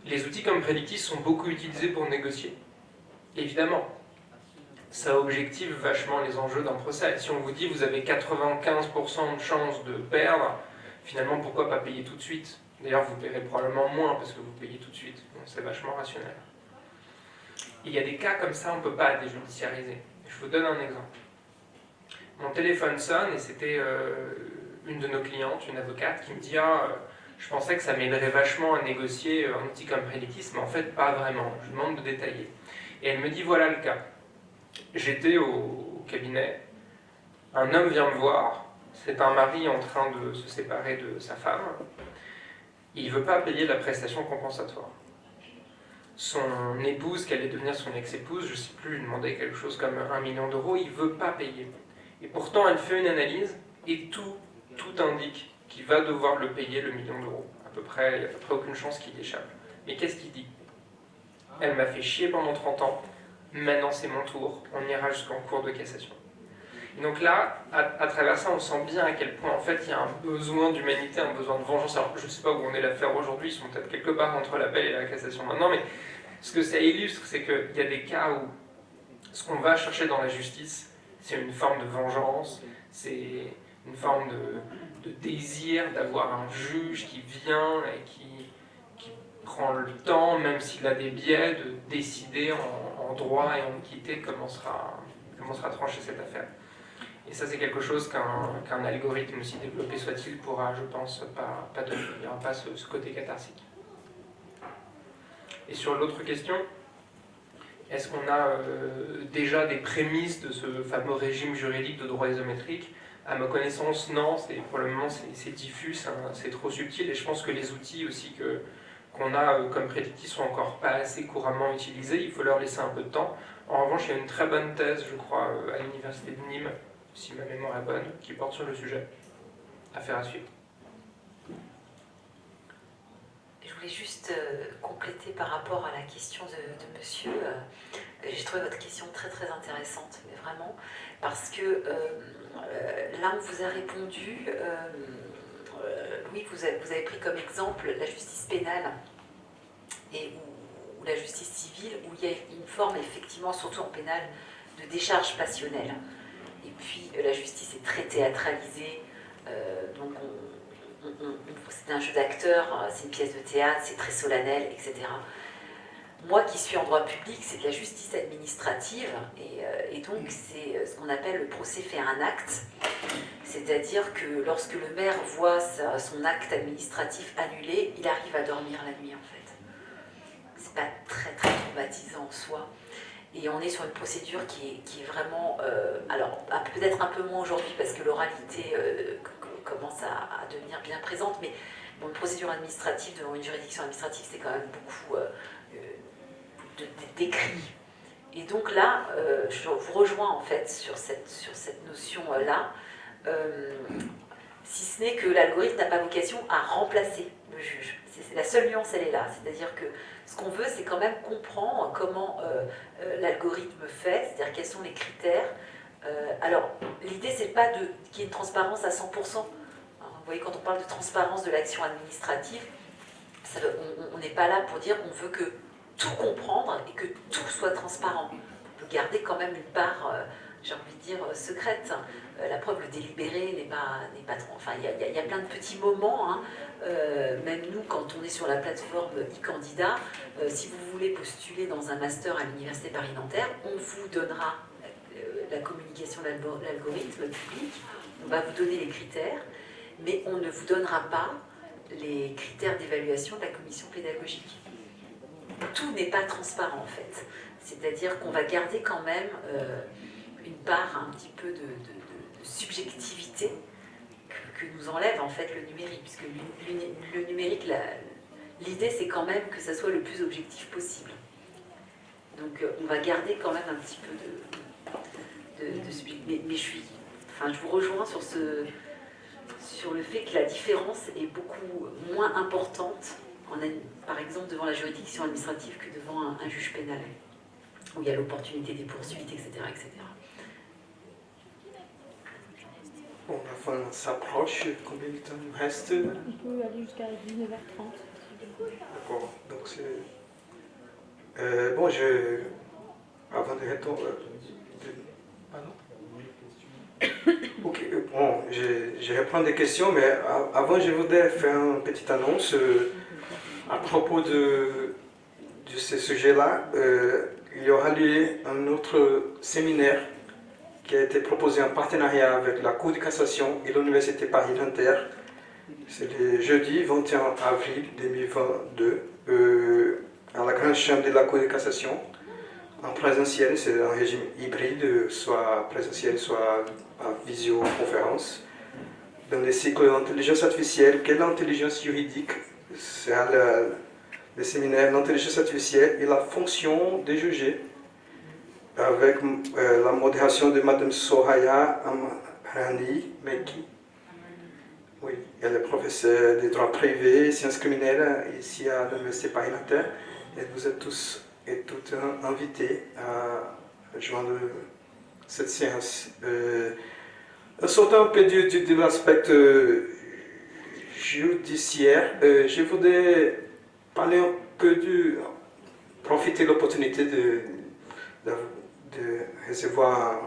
Les outils comme Predictis sont beaucoup utilisés pour négocier. Évidemment, ça objective vachement les enjeux d'un procès. Si on vous dit vous avez 95% de chances de perdre, finalement pourquoi pas payer tout de suite? D'ailleurs vous paierez probablement moins parce que vous payez tout de suite. C'est vachement rationnel. Il y a des cas comme ça, on ne peut pas déjudiciariser. Je vous donne un exemple. Mon téléphone sonne et c'était euh, une de nos clientes, une avocate, qui me dit Ah, euh, je pensais que ça m'aiderait vachement à négocier euh, un outil comme Predictis, mais en fait pas vraiment. Je demande de détailler. Et elle me dit Voilà le cas. J'étais au, cabinet, un homme vient me voir, c'est un mari en train de se séparer de sa femme, il ne veut pas payer la prestation compensatoire. Son épouse, qui allait devenir son ex-épouse, je ne sais plus, lui demandait quelque chose comme un million d'euros, il ne veut pas payer. Et pourtant, elle fait une analyse et tout, tout indique qu'il va devoir le payer le million d'euros. À peu près, il n'y a à peu près aucune chance qu'il échappe. Mais qu'est-ce qu'il dit? Elle m'a fait chier pendant 30 ans, maintenant c'est mon tour, on ira jusqu'en cours de cassation. donc là, à, travers ça, on sent bien à quel point en fait il y a un besoin d'humanité, un besoin de vengeance. Alors je ne sais pas où on est l'affaire aujourd'hui, ils sont peut-être quelque part entre l'appel et la cassation maintenant, mais ce que ça illustre, c'est qu'il y a des cas où ce qu'on va chercher dans la justice, c'est une forme de vengeance, c'est une forme de, désir d'avoir un juge qui vient et qui, prend le temps, même s'il a des biais, de décider en, droit et en équité comment sera, comment sera tranchée cette affaire. Et ça, c'est quelque chose qu'un algorithme, aussi développé soit-il, pourra, je pense, pas, pas donner. Il n'y aura pas ce, côté catharsique. Et sur l'autre question, est-ce qu'on a euh, déjà des prémices de ce fameux régime juridique de droit isométrique? À ma connaissance, non. Pour le moment, c'est diffus, c'est trop subtil. Et je pense que les outils aussi qu'on a euh, comme prédictifs sont encore pas assez couramment utilisés. Il faut leur laisser un peu de temps. En revanche, il y a une très bonne thèse, je crois, euh, à l'université de Nîmes, si ma mémoire est bonne, qui porte sur le sujet. Affaire à suivre.
Je voulais juste euh, compléter par rapport à la question de, monsieur. J'ai trouvé votre question très très intéressante, mais vraiment, parce que euh, là on vous a répondu, oui, vous avez, vous avez, pris comme exemple la justice pénale et ou, la justice civile, où il y a une forme effectivement, surtout en pénal, de décharge passionnelle. Et puis la justice est très théâtralisée, euh, donc c'est un jeu d'acteur, c'est une pièce de théâtre, c'est très solennel, etc. Moi qui suis en droit public, c'est de la justice administrative, et, euh, donc c'est euh, ce qu'on appelle le procès fait un acte, c'est-à-dire que lorsque le maire voit son acte administratif annulé, il arrive à dormir la nuit en fait. C'est pas très très traumatisant en soi. Et on est sur une procédure qui est, vraiment, euh, alors peut-être un peu moins aujourd'hui parce que l'oralité commence à, devenir bien présente, mais une procédure administrative devant une juridiction administrative, c'est quand même beaucoup d'écrits. Et donc là, je vous rejoins en fait sur cette, sur cette notion-là, si ce n'est que l'algorithme n'a pas vocation à remplacer le juge. La seule nuance, elle est là, c'est-à-dire que ce qu'on veut, c'est quand même comprendre comment euh, euh, l'algorithme fait, c'est-à-dire quels sont les critères. Euh, alors, l'idée, c'est pas qu'il y ait une transparence à 100%. vous voyez, quand on parle de transparence de l'action administrative, on n'est pas là pour dire qu'on veut que tout comprendre et que tout soit transparent. On peut garder quand même une part, j'ai envie de dire, secrète. la preuve, le délibéré n'est pas, pas trop... Enfin, il y, a plein de petits moments hein, euh, même nous, quand on est sur la plateforme e-candidat, euh, si vous voulez postuler dans un master à l'Université Paris-Nanterre, on vous donnera euh, la communication de l'algorithme public, on va vous donner les critères, mais on ne vous donnera pas les critères d'évaluation de la commission pédagogique. Tout n'est pas transparent en fait. C'est-à-dire qu'on va garder quand même une part un petit peu de subjectivité que nous enlève en fait le numérique, puisque le numérique, l'idée c'est quand même que ça soit le plus objectif possible. Donc euh, on va garder quand même un petit peu de, de, mais, mais, je suis, enfin je vous rejoins sur ce, sur le fait que la différence est beaucoup moins importante, en, par exemple devant la juridiction administrative que devant un, un juge pénal, où il y a l'opportunité des poursuites, etc., etc.
Bon, la fin s'approche. Combien de temps il nous reste?
On peut aller jusqu'à 19h30.
D'accord. Donc c'est... Euh, bon, je... Avant de répondre... Euh, pardon? Ok, euh, bon, je, je reprends des questions, mais avant je voudrais faire une petite annonce à propos de, ce sujet-là. il y aura lieu un autre séminaire qui a été proposé en partenariat avec la Cour de cassation et l'Université Paris-Nanterre. C'est le jeudi 21 avril 2022 euh, à la Grande Chambre de la Cour de cassation. En présentiel, c'est un régime hybride, soit présentiel, soit en visioconférence. Dans le cycle d'intelligence artificielle, quelle intelligence juridique C'est le, le séminaire d'intelligence artificielle et la fonction des juger avec euh, la modération de Mme Soraya Amrani Meki. Oui, elle est professeure de droit privé, sciences criminelles ici à l'Université Paris-Nanterre. Et vous êtes tous et toutes invités à joindre cette séance. Euh, un peu du, de judiciaire, euh, je voudrais parler un peu du... profiter de l'opportunité de, de, recevoir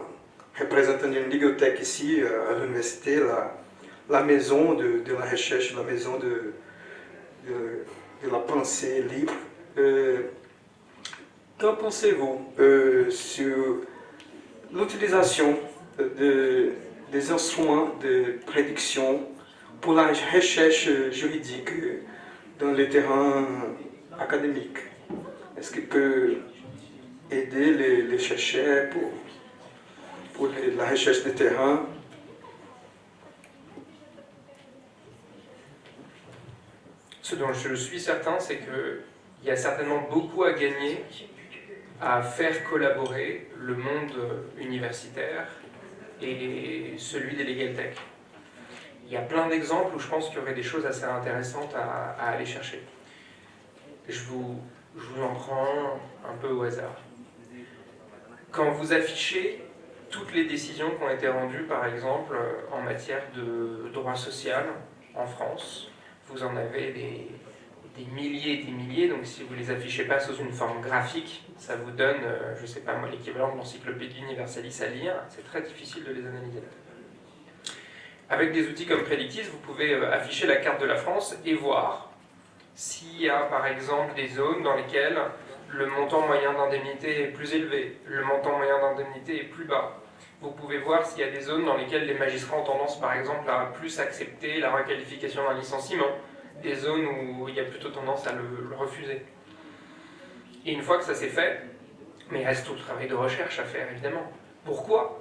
un représentant d'une bibliothèque ici à l'université, la, la, maison de, la recherche, la maison de, de, la pensée libre. Qu'en pensez-vous sur l'utilisation de, des instruments de prédiction pour la recherche juridique dans le terrain académique. Est-ce qu'il peut aider les, chercheurs pour, pour la recherche de terrain
Ce dont je suis certain, c'est qu'il y a certainement beaucoup à gagner à faire collaborer le monde universitaire et celui des legal tech. Il y a plein d'exemples où je pense qu'il y aurait des choses assez intéressantes à, aller chercher. Je vous, en prends un peu au hasard. Quand vous affichez toutes les décisions qui ont été rendues, par exemple, en matière de droit social en France, vous en avez des, milliers et des milliers, donc si vous les affichez pas sous une forme graphique, ça vous donne, euh, je sais pas moi, l'équivalent de l'encyclopédie universalis à lire, c'est très difficile de les analyser. Avec des outils comme Predictis, vous pouvez euh, afficher la carte de la France et voir s'il y a par exemple des zones dans lesquelles le montant moyen d'indemnité est plus élevé, le montant moyen d'indemnité est plus bas. Vous pouvez voir s'il y a des zones dans lesquelles les magistrats ont tendance par exemple à plus accepter la requalification d'un licenciement, des zones où il y a plutôt tendance à le, refuser. Et une fois que ça s'est fait, mais il reste tout le travail de recherche à faire évidemment. Pourquoi?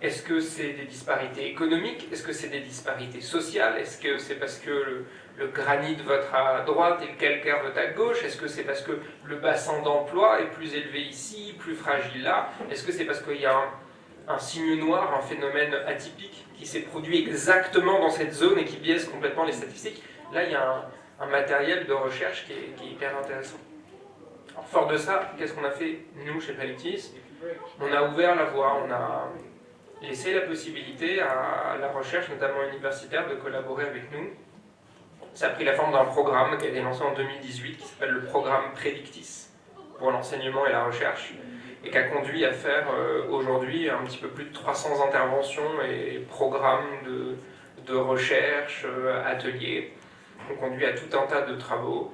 Est-ce que c'est des disparités économiques? Est-ce que c'est des disparités sociales? Est-ce que c'est parce que le, granit vote à droite et le calcaire vote à gauche? Est-ce que c'est parce que le bassin d'emploi est plus élevé ici, plus fragile là? Est-ce que c'est parce qu'il y a un, un signe noir, un phénomène atypique qui s'est produit exactement dans cette zone et qui biaise complètement les statistiques? Là, il y a un, matériel de recherche qui est, hyper intéressant. fort de ça, qu'est-ce qu'on a fait, nous, chez Predictis On a ouvert la voie, on a laissé la possibilité à la recherche, notamment universitaire, de collaborer avec nous. Ça a pris la forme d'un programme qui a été lancé en 2018, qui s'appelle le programme Predictis, pour l'enseignement et la recherche, et qui a conduit à faire euh, aujourd'hui un petit peu plus de 300 interventions et programmes de, de recherche, euh, ateliers, on conduit à tout un tas de travaux.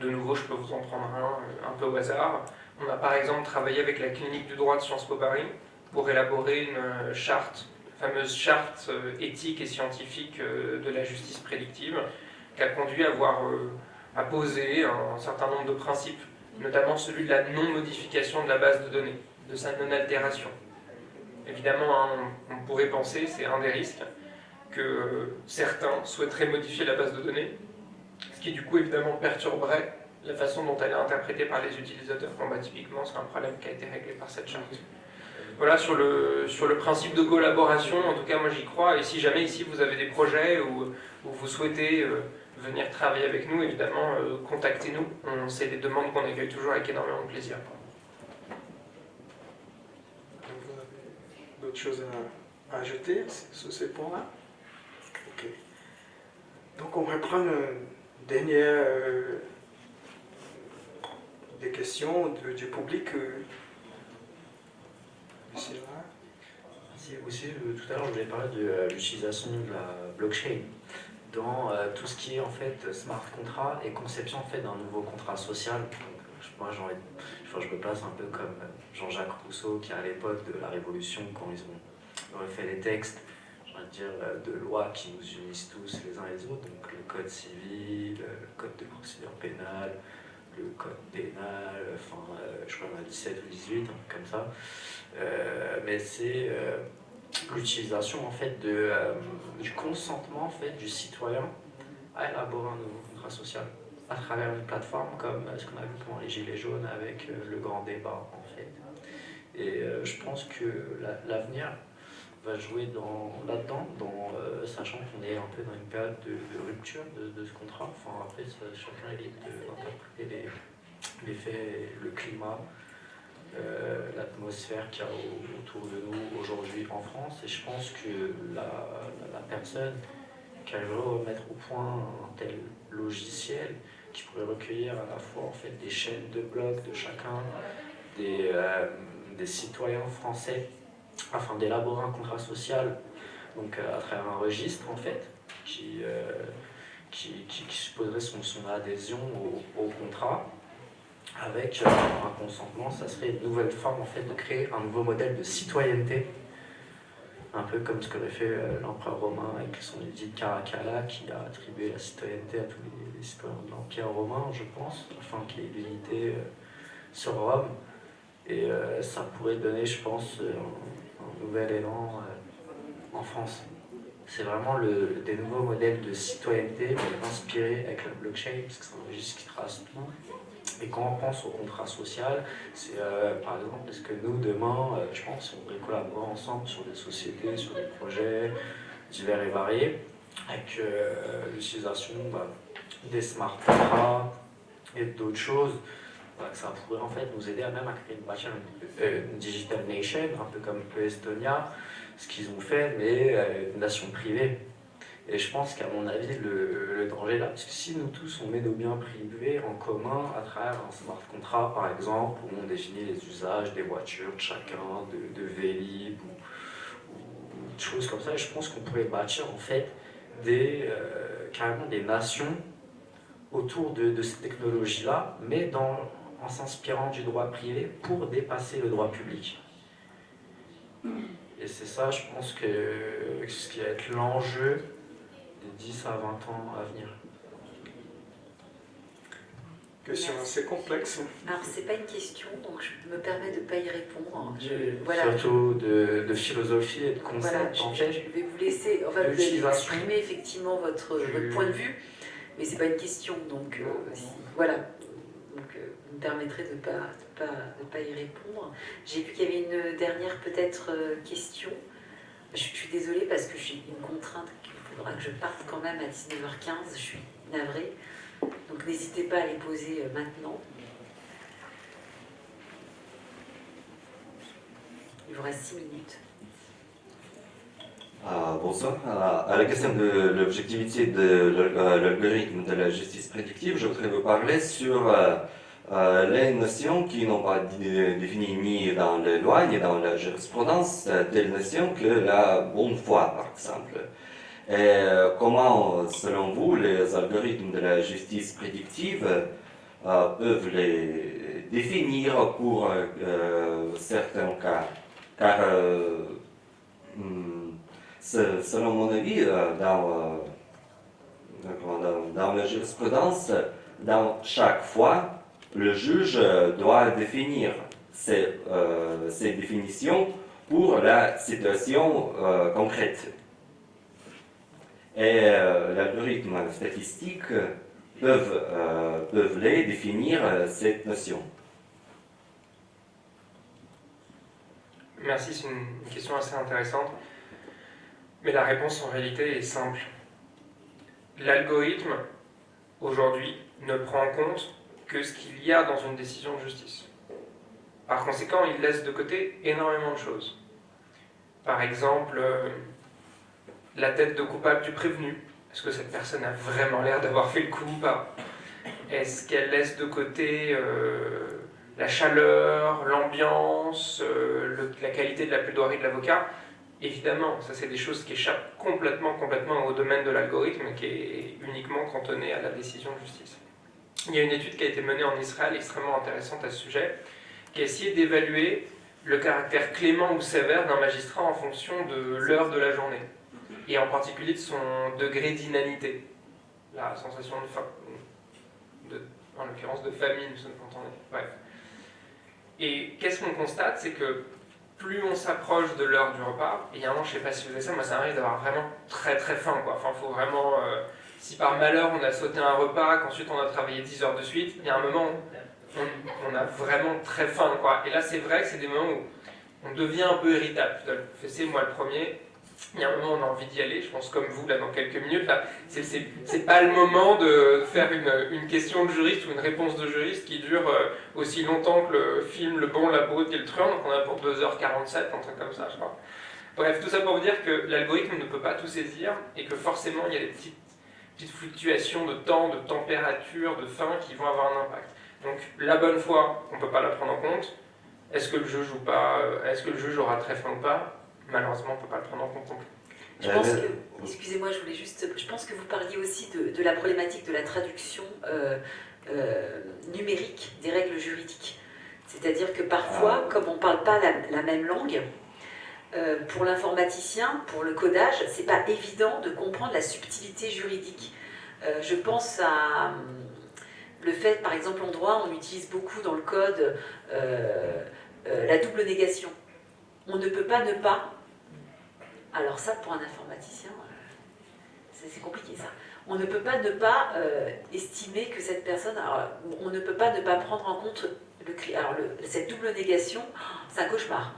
De nouveau, je peux vous en prendre un, euh, un peu au hasard. On a par exemple travaillé avec la clinique du droit de Sciences Po Paris pour élaborer une euh, charte, fameuse charte euh, éthique et scientifique de la justice prédictive, qui a conduit à poser un certain nombre de principes, notamment celui de la non-modification de la base de données, de sa non-altération. Évidemment, hein, on pourrait penser, c'est un des risques, que certains souhaiteraient modifier la base de données, ce qui du coup évidemment perturberait la façon dont elle est interprétée par les utilisateurs. Bon, bah, typiquement, c'est un problème qui a été réglé par cette charte. Voilà, sur le, sur le principe de collaboration, en tout cas moi j'y crois, et si jamais ici vous avez des projets ou, vous souhaitez euh, venir travailler avec nous, évidemment, euh, contactez-nous. C'est des demandes qu'on accueille toujours avec énormément de plaisir.
D'autres choses à ajouter sur ces points-là? Donc on va prendre une dernière euh, des questions du public. Euh,
Merci. Aussi, euh, tout à l'heure, je voulais parler de l'utilisation de la blockchain dans tout ce qui est en fait smart contract et conception en fait d'un nouveau contrat social. moi, je me place un peu comme Jean-Jacques Rousseau qui à l'époque de la Révolution, quand ils ont refait les textes, dire, euh, de lois qui nous unissent tous les uns les autres, donc le code civil, le code de procédure pénale, le code pénal, enfin, euh, je crois qu'on a 17 ou 18, comme ça. Euh, mais c'est l'utilisation en fait de, du consentement en fait, du citoyen à élaborer un nouveau contrat social à travers une plateforme comme ce qu'on a vu pendant les Gilets jaunes avec le grand débat en fait. Et je pense que l'avenir va jouer là-dedans, euh, sachant qu'on est un peu dans une période de, rupture de, ce contrat. Enfin, après, ça, chacun est libre d'interpréter les, les, faits, le climat, euh, l'atmosphère qu'il y a autour de nous aujourd'hui en France. Et je pense que la, la, personne qui arriverait à mettre au point un tel logiciel qui pourrait recueillir à la fois en fait, des chaînes de blogs de chacun, des, euh, citoyens français, afin d'élaborer un contrat social donc, à travers un registre en fait, qui, qui, qui, supposerait son, adhésion au contrat avec euh, un consentement, ça serait une nouvelle forme en fait de créer un nouveau modèle de citoyenneté, un peu comme ce qu'aurait fait euh, l'empereur romain avec son édit Caracalla qui a attribué la citoyenneté à tous les, citoyens de l'empire romain, je pense, afin qu'il y ait l'unité euh, sur Rome. Et ça pourrait donner, je pense, un, nouvel élan en France. C'est vraiment le, des nouveaux modèles de citoyenneté, inspirés avec la blockchain, parce que c'est un registre qui trace tout et quand on pense au contrat social, c'est euh, par exemple, est-ce que nous, demain, euh, je pense, on pourrait collaborer ensemble sur des sociétés, sur des projets divers et variés, avec euh, l'utilisation bah, des smart et d'autres choses, bah, ça pourrait en fait nous aider à même à créer une, digital nation, un peu comme l'Estonia, ce qu'ils ont fait, mais une nation privée. Et je pense qu'à mon avis, le, danger là, parce que si nous tous, on met nos biens privés en commun à travers un smart contract, par exemple, où on définit les usages des voitures de chacun, de, de Vélib, ou, ou, choses comme ça, je pense qu'on pourrait bâtir en fait des, euh, carrément des nations autour de, de ces technologies-là, mais dans, en s'inspirant du droit privé pour dépasser le droit public. Et c'est ça, je pense que ce qui va être l'enjeu 10 à 20 ans à venir
Question assez complexe.
Alors, c'est pas une question, donc je me permets de ne pas y répondre.
voilà. Surtout de, de, philosophie et de concept,
en fait. Je vais vous laisser, enfin, vous allez exprimer effectivement votre, votre, point de vue, mais c'est pas une question, donc euh, voilà. Donc, euh, vous me permettrez de ne pas, de pas, de pas y répondre. J'ai vu qu'il y avait une dernière, peut-être, euh, question. Je, je, suis désolée parce que j'ai une contrainte faudra que je parte quand même à 19h15, je suis navrée. Donc n'hésitez pas à les poser euh, maintenant. Il vous reste 6 minutes.
Ah, bonsoir. À, la question de l'objectivité de euh, l'algorithme de la justice prédictive, je voudrais vous parler sur euh, les notions qui n'ont pas définies ni dans les lois ni dans la jurisprudence, telles notions que la bonne foi, par exemple. Et euh, comment, selon vous, les algorithmes de la justice prédictive euh, peuvent les définir pour euh, certains cas? Car, hmm, selon mon avis, dans, dans, la jurisprudence, dans chaque fois, le juge doit définir ces définitions pour la situation concrète et euh, l'algorithme statistique peuvent, euh, peuvent les définir euh, cette notion.
Merci, c'est une question assez intéressante. Mais la réponse en réalité est simple. L'algorithme, aujourd'hui, ne prend en compte que ce qu'il y a dans une décision de justice. Par conséquent, il laisse de côté énormément de choses. Par exemple, la tête de coupable du prévenu. Est-ce que cette personne a vraiment l'air d'avoir fait le coup ou pas? Est-ce qu'elle laisse de côté euh, la chaleur, l'ambiance, euh, la qualité de la plaidoirie de l'avocat? Évidemment, ça c'est des choses qui échappent complètement, complètement au domaine de l'algorithme qui est uniquement cantonné à la décision de justice. Il y a une étude qui a été menée en Israël extrêmement intéressante à ce sujet, qui a essayé d'évaluer le caractère clément ou sévère d'un magistrat en fonction de l'heure de la journée et en particulier de son degré d'inanité, la sensation de faim, de, en l'occurrence de famine, vous entendez. Bref. Et qu'est-ce qu'on constate C'est que plus on s'approche de l'heure du repas, et il y a un moment, je ne sais pas si vous avez ça, moi ça arrive d'avoir vraiment très très faim. Quoi. Enfin, faut vraiment, euh, si par malheur on a sauté un repas, qu'ensuite on a travaillé 10 heures de suite, il y a un moment où on, a vraiment très faim. Et là, c'est vrai que c'est des moments où on devient un peu irritable. C'est moi le premier, il y a un moment on a envie d'y aller, je pense comme vous là dans quelques minutes, là, c'est pas le moment de faire une, question de juriste ou une réponse de juriste qui dure euh, aussi longtemps que le film Le Bon, la Brute et le Truand, donc on a pour 2h47, un truc comme ça je crois. Bref, tout ça pour vous dire que l'algorithme ne peut pas tout saisir et que forcément il y a des petites, petites fluctuations de temps, de température, de faim qui vont avoir un impact. Donc la bonne foi, on ne peut pas la prendre en compte. Est-ce que le juge ou pas, euh, est-ce que le juge aura très faim ou pas? Malheureusement, on ne peut pas le prendre en compte
Je pense que, excusez-moi, je voulais juste, je pense que vous parliez aussi de, la problématique de la traduction euh, euh, numérique des règles juridiques. C'est-à-dire que parfois, ah. comme on ne parle pas la, même langue, pour l'informaticien, pour le codage, c'est pas évident de comprendre la subtilité juridique. je pense à le fait, par exemple, en droit, on utilise beaucoup dans le code euh, euh, la double négation. On ne peut pas ne pas. Alors ça, pour un informaticien, euh, c'est compliqué ça. On ne peut pas ne pas estimer que cette personne... on ne peut pas ne pas prendre en compte le, alors cette double négation, c'est un cauchemar.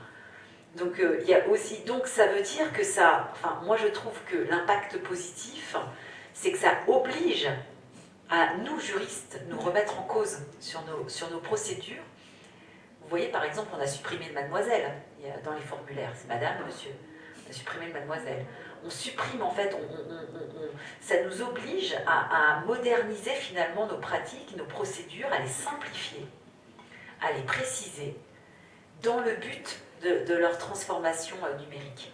Donc il y a aussi, donc ça veut dire que ça, enfin moi je trouve que l'impact positif, c'est que ça oblige à nous, juristes, nous remettre en cause sur nos, sur nos procédures. Vous voyez, par exemple, on a supprimé le mademoiselle dans les formulaires. C'est madame, monsieur. Supprimé le mademoiselle. On supprime, en fait, ça nous oblige à, moderniser finalement nos pratiques, nos procédures, à les simplifier, à les préciser, dans le but de, leur transformation euh, numérique.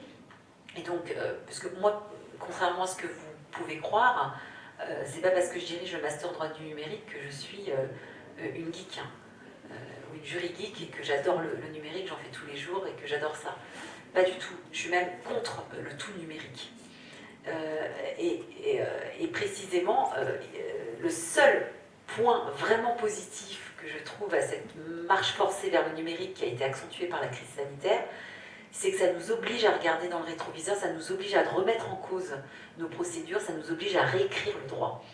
Et donc, euh, parce que moi, contrairement à ce que vous pouvez croire, euh, c'est pas parce que je dirige le master droit du numérique que je suis une geek, hein. ou une jury geek, et que j'adore le, numérique, j'en fais tous les jours et que j'adore ça. Pas du tout. Je suis même contre le tout numérique. Et, et, précisément, le seul point vraiment positif que je trouve à cette marche forcée vers le numérique qui a été accentuée par la crise sanitaire, c'est que ça nous oblige à regarder dans le rétroviseur, ça nous oblige à remettre en cause nos procédures, ça nous oblige à réécrire le droit.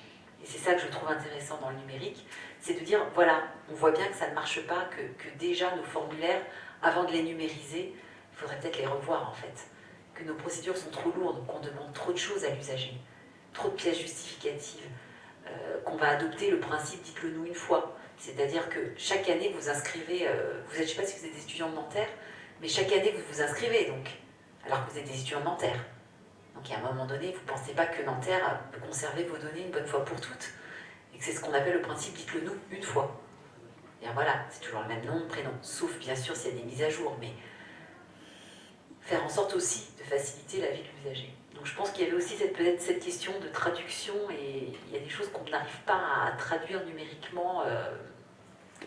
Et c'est ça que je trouve intéressant dans le numérique, c'est de dire, voilà, on voit bien que ça ne marche pas, que, déjà nos formulaires, avant de les numériser, il faudrait peut-être les revoir en fait. Que nos procédures sont trop lourdes, qu'on demande trop de choses à l'usager, trop de pièces justificatives, euh, qu'on va adopter le principe dites-le nous une fois. C'est-à-dire que chaque année, vous inscrivez, euh, vous êtes, je ne sais pas si vous êtes étudiant de Nanterre, mais chaque année, vous vous inscrivez, donc, alors que vous êtes des étudiants de Nanterre. Donc, à un moment donné, vous ne pensez pas que Nanterre peut conserver vos données une bonne fois pour toutes. Et que c'est ce qu'on appelle le principe dites-le nous une fois. Et voilà, c'est toujours le même nom, prénom, sauf bien sûr s'il y a des mises à jour, mais faire en sorte aussi de faciliter la vie de l'usager. Donc je pense qu'il y avait aussi peut-être cette question de traduction, et il y a des choses qu'on n'arrive pas à traduire numériquement, euh,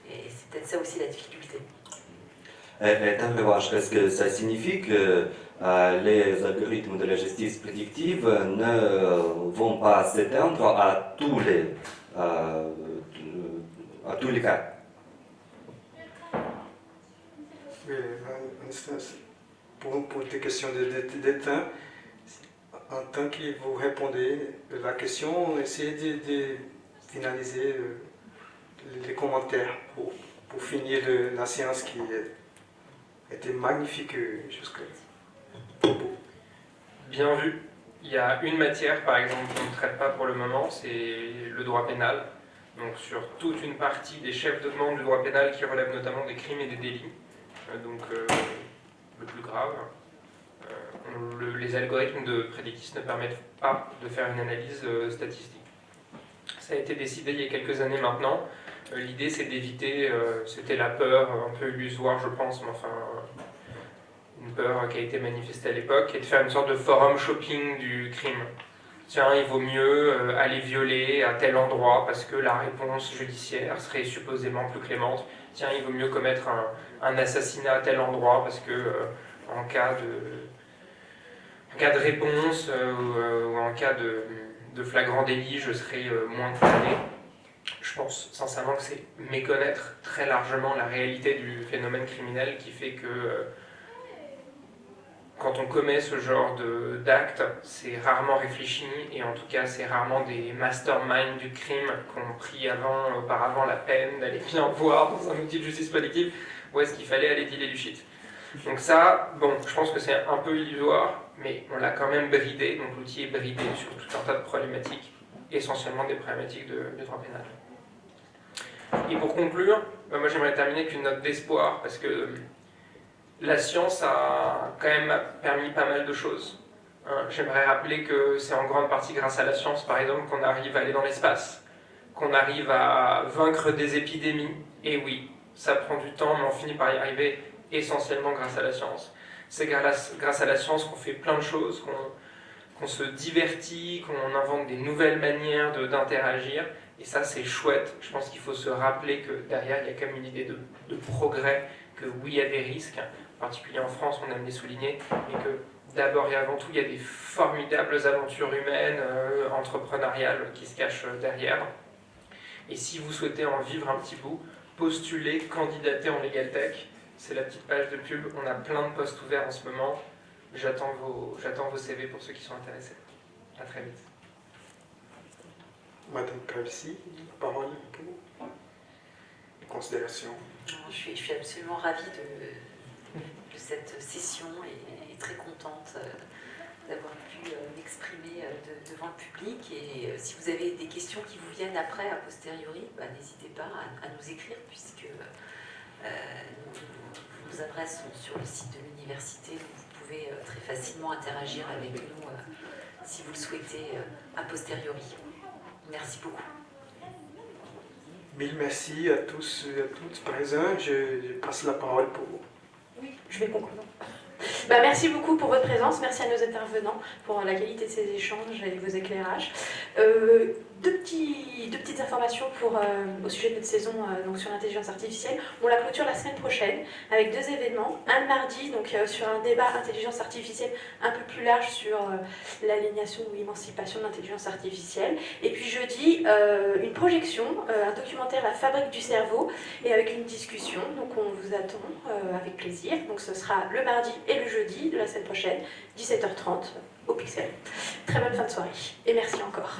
et c'est peut-être ça aussi la difficulté.
Est-ce que ça signifie que euh, les algorithmes de la justice prédictive ne vont pas s'éteindre à tous les, euh, à tous les cas?
Oui, pour, pour des questions d'éteint, en tant que vous répondez à la question, essayez de, finaliser euh, les commentaires pour, finir la séance qui était magnifique jusque
Bien vu. Il y a une matière, par exemple, qu'on ne traite pas pour le moment, c'est le droit pénal. Donc sur toute une partie des chefs de demande du droit pénal qui relèvent notamment des crimes et des délits, euh, donc euh, le plus grave, euh, les algorithmes de prédictis ne permettent pas de faire une analyse statistique. Ça a été décidé il y a quelques années maintenant, euh, l'idée, c'est d'éviter, euh, c'était la peur un peu illusoire, je pense, mais enfin, une peur qui a été manifestée à l'époque, et de faire une sorte de forum shopping du crime. Tiens, il vaut mieux euh, aller violer à tel endroit parce que la réponse judiciaire serait supposément plus clémente. Tiens, il vaut mieux commettre un, assassinat à tel endroit parce que en cas de, en cas de réponse ou, en cas de, de, flagrant délit, je serai moins condamné je pense sincèrement que c'est méconnaître très largement la réalité du phénomène criminel qui fait que euh, quand on commet ce genre d'acte, c'est rarement réfléchi et en tout cas c'est rarement des masterminds du crime qui ont pris avant, auparavant la peine d'aller bien voir dans un outil de justice prédictive où est-ce qu'il fallait aller dealer du shit. Donc ça, bon, je pense que c'est un peu illusoire, mais on l'a quand même bridé, donc l'outil est bridé sur tout un tas de problématiques, essentiellement des problématiques de, de droit pénal. Et pour conclure, bah, moi j'aimerais terminer avec une note d'espoir, parce que la science a quand même permis pas mal de choses. Hein, j'aimerais rappeler que c'est en grande partie grâce à la science, par exemple, qu'on arrive à aller dans l'espace, qu'on arrive à vaincre des épidémies. Et oui, ça prend du temps, mais on finit par y arriver essentiellement grâce à la science. C'est grâce à la science qu'on fait plein de choses, qu'on se divertit, qu'on invente des nouvelles manières d'interagir. Et ça, c'est chouette. Je pense qu'il faut se rappeler que derrière, il y a quand même une idée de, de progrès, que oui, il y a des risques, particulier en France, on aime les souligner, mais que d'abord et avant tout, il y a des formidables aventures humaines, euh, entrepreneuriales qui se cachent derrière. Et si vous souhaitez en vivre un petit bout, postulez, candidatez en Legal Tech. C'est la petite page de pub. On a plein de postes ouverts en ce moment. J'attends vos, vos CV pour ceux qui sont intéressés. À très vite.
Madame Calci, parole pour considération.
Je suis, je suis absolument ravie de cette session et, très contente euh, d'avoir pu euh, m'exprimer euh, devant le public. Et si vous avez des questions qui vous viennent après, a posteriori, bah, n'hésitez pas à, nous écrire, puisque euh, nos adresses sont sur le site de l'université, vous pouvez très facilement interagir avec nous si vous le souhaitez a posteriori. Merci beaucoup.
Mille merci à tous et à toutes présents. Je, je passe la parole pour vous.
Je vais conclure. Bah, merci beaucoup pour votre présence, merci à nos intervenants pour la qualité de ces échanges et vos éclairages. Euh, deux, petites informations pour, euh, au sujet de notre saison euh, donc sur l'intelligence artificielle. On la clôture la semaine prochaine avec deux événements. Un mardi donc, euh, sur un débat intelligence artificielle un peu plus large sur l'aliénation ou l'émancipation de l'intelligence artificielle. Et puis jeudi, une projection, un documentaire La fabrique du cerveau et avec une discussion. Donc on vous attend avec plaisir. Donc ce sera le mardi et le jeudi de la semaine prochaine, 17h30 au Pixel. Très bonne fin de soirée et merci encore.